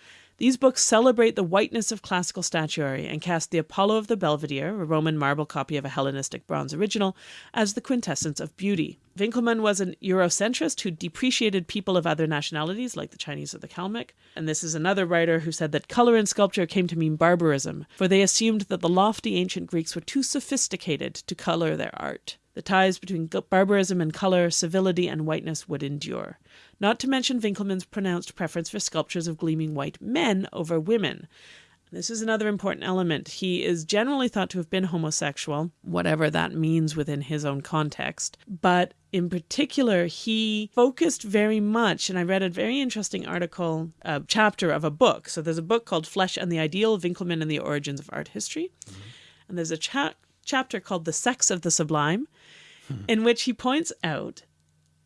These books celebrate the whiteness of classical statuary and cast the Apollo of the Belvedere, a Roman marble copy of a Hellenistic bronze original, as the quintessence of beauty. Winckelmann was an Eurocentrist who depreciated people of other nationalities, like the Chinese or the Kalmyk. And this is another writer who said that color in sculpture came to mean barbarism, for they assumed that the lofty ancient Greeks were too sophisticated to color their art. The ties between barbarism and color, civility and whiteness would endure not to mention Winckelmann's pronounced preference for sculptures of gleaming white men over women. This is another important element. He is generally thought to have been homosexual, whatever that means within his own context. But in particular, he focused very much, and I read a very interesting article, a chapter of a book. So there's a book called Flesh and the Ideal Winckelmann and the Origins of Art History. Mm-hmm. And there's a cha- chapter called The Sex of the Sublime, hmm. in which he points out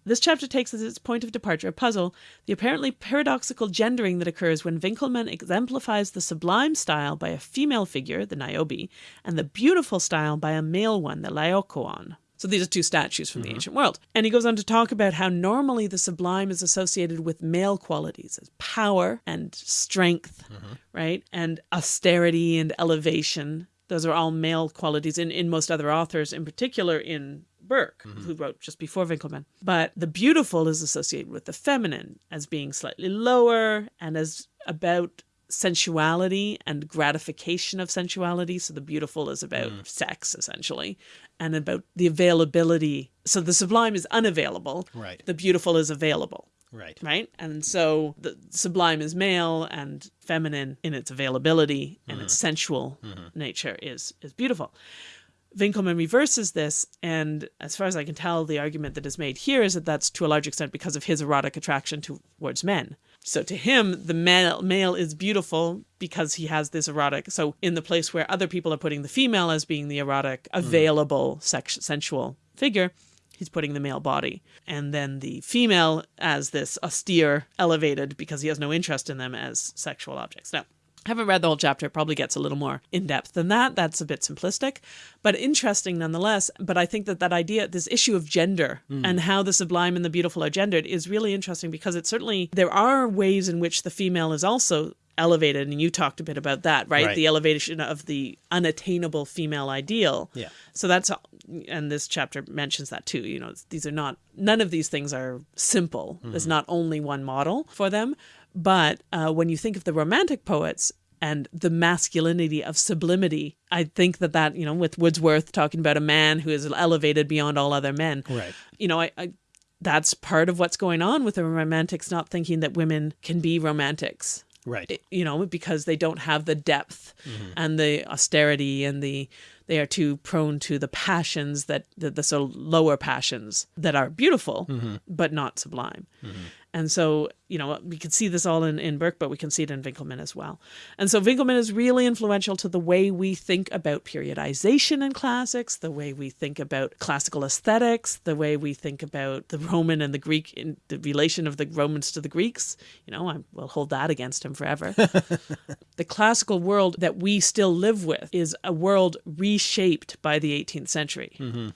this chapter takes as its point of departure a puzzle, the apparently paradoxical gendering that occurs when Winckelmann exemplifies the sublime style by a female figure, the Niobe, and the beautiful style by a male one, the Laocoon. So these are two statues from mm-hmm. the ancient world. And he goes on to talk about how normally the sublime is associated with male qualities as power and strength, mm-hmm. right? And austerity and elevation. Those are all male qualities in, in most other authors, in particular in Burke, mm-hmm. who wrote just before Winckelmann. But the beautiful is associated with the feminine as being slightly lower and as about sensuality and gratification of sensuality. So the beautiful is about mm. sex, essentially, and about the availability. So the sublime is unavailable. Right. The beautiful is available. Right. Right. And so the sublime is male and feminine in its availability and mm-hmm. its sensual mm-hmm. nature is is beautiful. Winckelmann reverses this, and as far as I can tell, the argument that is made here is that that's to a large extent because of his erotic attraction towards men. So to him, the male, male is beautiful because he has this erotic. So in the place where other people are putting the female as being the erotic, hmm. available, sex, sensual figure, he's putting the male body. And then the female as this austere, elevated, because he has no interest in them as sexual objects. Now, haven't read the whole chapter. It probably gets a little more in depth than that. That's a bit simplistic, but interesting nonetheless. But I think that that idea, this issue of gender mm. and how the sublime and the beautiful are gendered, is really interesting because it certainly there are ways in which the female is also elevated and you talked a bit about that right? right, the elevation of the unattainable female ideal yeah so that's and this chapter mentions that too you know these are not none of these things are simple mm-hmm. there's not only one model for them but uh, when you think of the romantic poets and the masculinity of sublimity, I think that that, you know, with Wordsworth talking about a man who is elevated beyond all other men, right. you know, I, I that's part of what's going on with the romantics not thinking that women can be romantics right you know because they don't have the depth mm-hmm. and the austerity and the they are too prone to the passions that the, the sort of lower passions that are beautiful mm-hmm. but not sublime mm-hmm. And so, you know, we can see this all in, in Burke, but we can see it in Winckelmann as well. And so Winckelmann is really influential to the way we think about periodization in classics, the way we think about classical aesthetics, the way we think about the Roman and the Greek, in the relation of the Romans to the Greeks. You know, I will hold that against him forever. the classical world that we still live with is a world reshaped by the 18th century. Mm-hmm.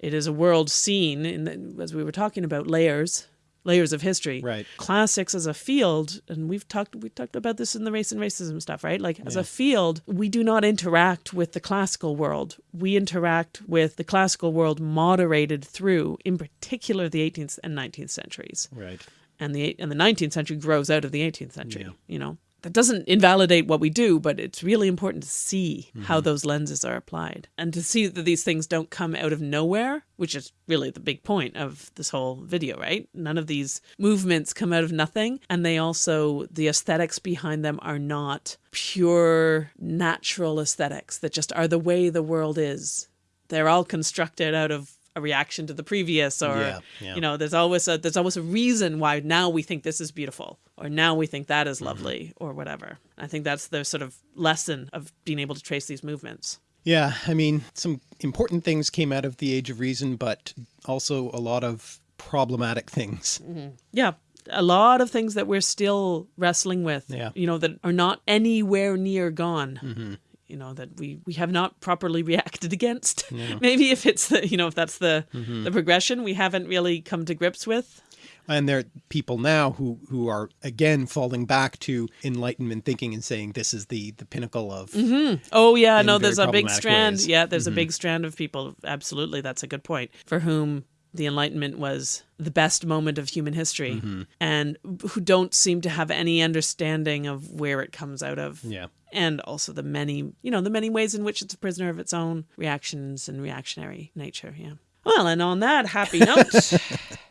It is a world seen, in the, as we were talking about, layers layers of history. Right. Classics as a field, and we've talked we talked about this in the race and racism stuff, right? Like as yeah. a field, we do not interact with the classical world. We interact with the classical world moderated through, in particular, the 18th and 19th centuries. Right. And the and the 19th century grows out of the 18th century. Yeah. You know. That doesn't invalidate what we do, but it's really important to see how mm-hmm. those lenses are applied and to see that these things don't come out of nowhere, which is really the big point of this whole video, right? None of these movements come out of nothing. And they also, the aesthetics behind them are not pure natural aesthetics that just are the way the world is. They're all constructed out of a reaction to the previous or Yeah, yeah. you know there's always a there's always a reason why now we think this is beautiful or now we think that is mm-hmm. lovely or whatever i think that's the sort of lesson of being able to trace these movements Yeah, I mean, some important things came out of the Age of Reason, but also a lot of problematic things. Mm-hmm. yeah a lot of things that we're still wrestling with Yeah. you know that are not anywhere near gone mm-hmm. You know that we we have not properly reacted against maybe if it's the you know if that's the the progression we haven't really come to grips with And there are people now who, who are again falling back to Enlightenment thinking and saying this is the, the pinnacle of Mm -hmm. Oh yeah, no, there's a big strand. ways. Yeah, there's a big strand of people. Absolutely, that's a good point. For whom the Enlightenment was the best moment of human history, and who don't seem to have any understanding of where it comes out of. yeah. And also the many, you know, the many ways in which it's a prisoner of its own reactions and reactionary nature. Yeah. Well, and on that happy note,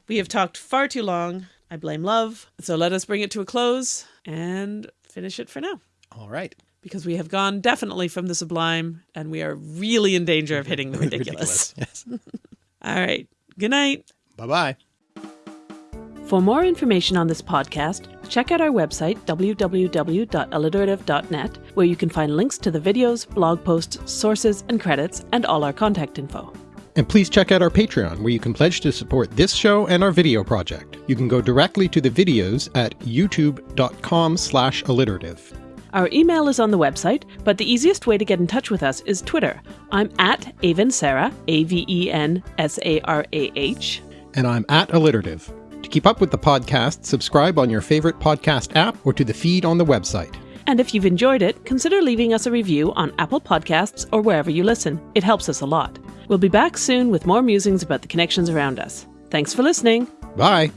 we have talked far too long. I blame love. So let us bring it to a close and finish it for now All right. because we have gone definitely from the sublime and we are really in danger of hitting the ridiculous. Yes. All right. Good night. bye bye. For more information on this podcast, check out our website, www.alliterative.net, where you can find links to the videos, blog posts, sources, and credits, and all our contact info. And please check out our Patreon, where you can pledge to support this show and our video project. You can go directly to the videos at youtube.com slash alliterative. Our email is on the website, but the easiest way to get in touch with us is Twitter. I'm at Aven Sarah, A V E N S A R A H. And I'm at alliterative. To keep up with the podcast, subscribe on your favorite podcast app or to the feed on the website. And if you've enjoyed it, consider leaving us a review on Apple Podcasts or wherever you listen. It helps us a lot. We'll be back soon with more musings about the connections around us. Thanks for listening. Bye!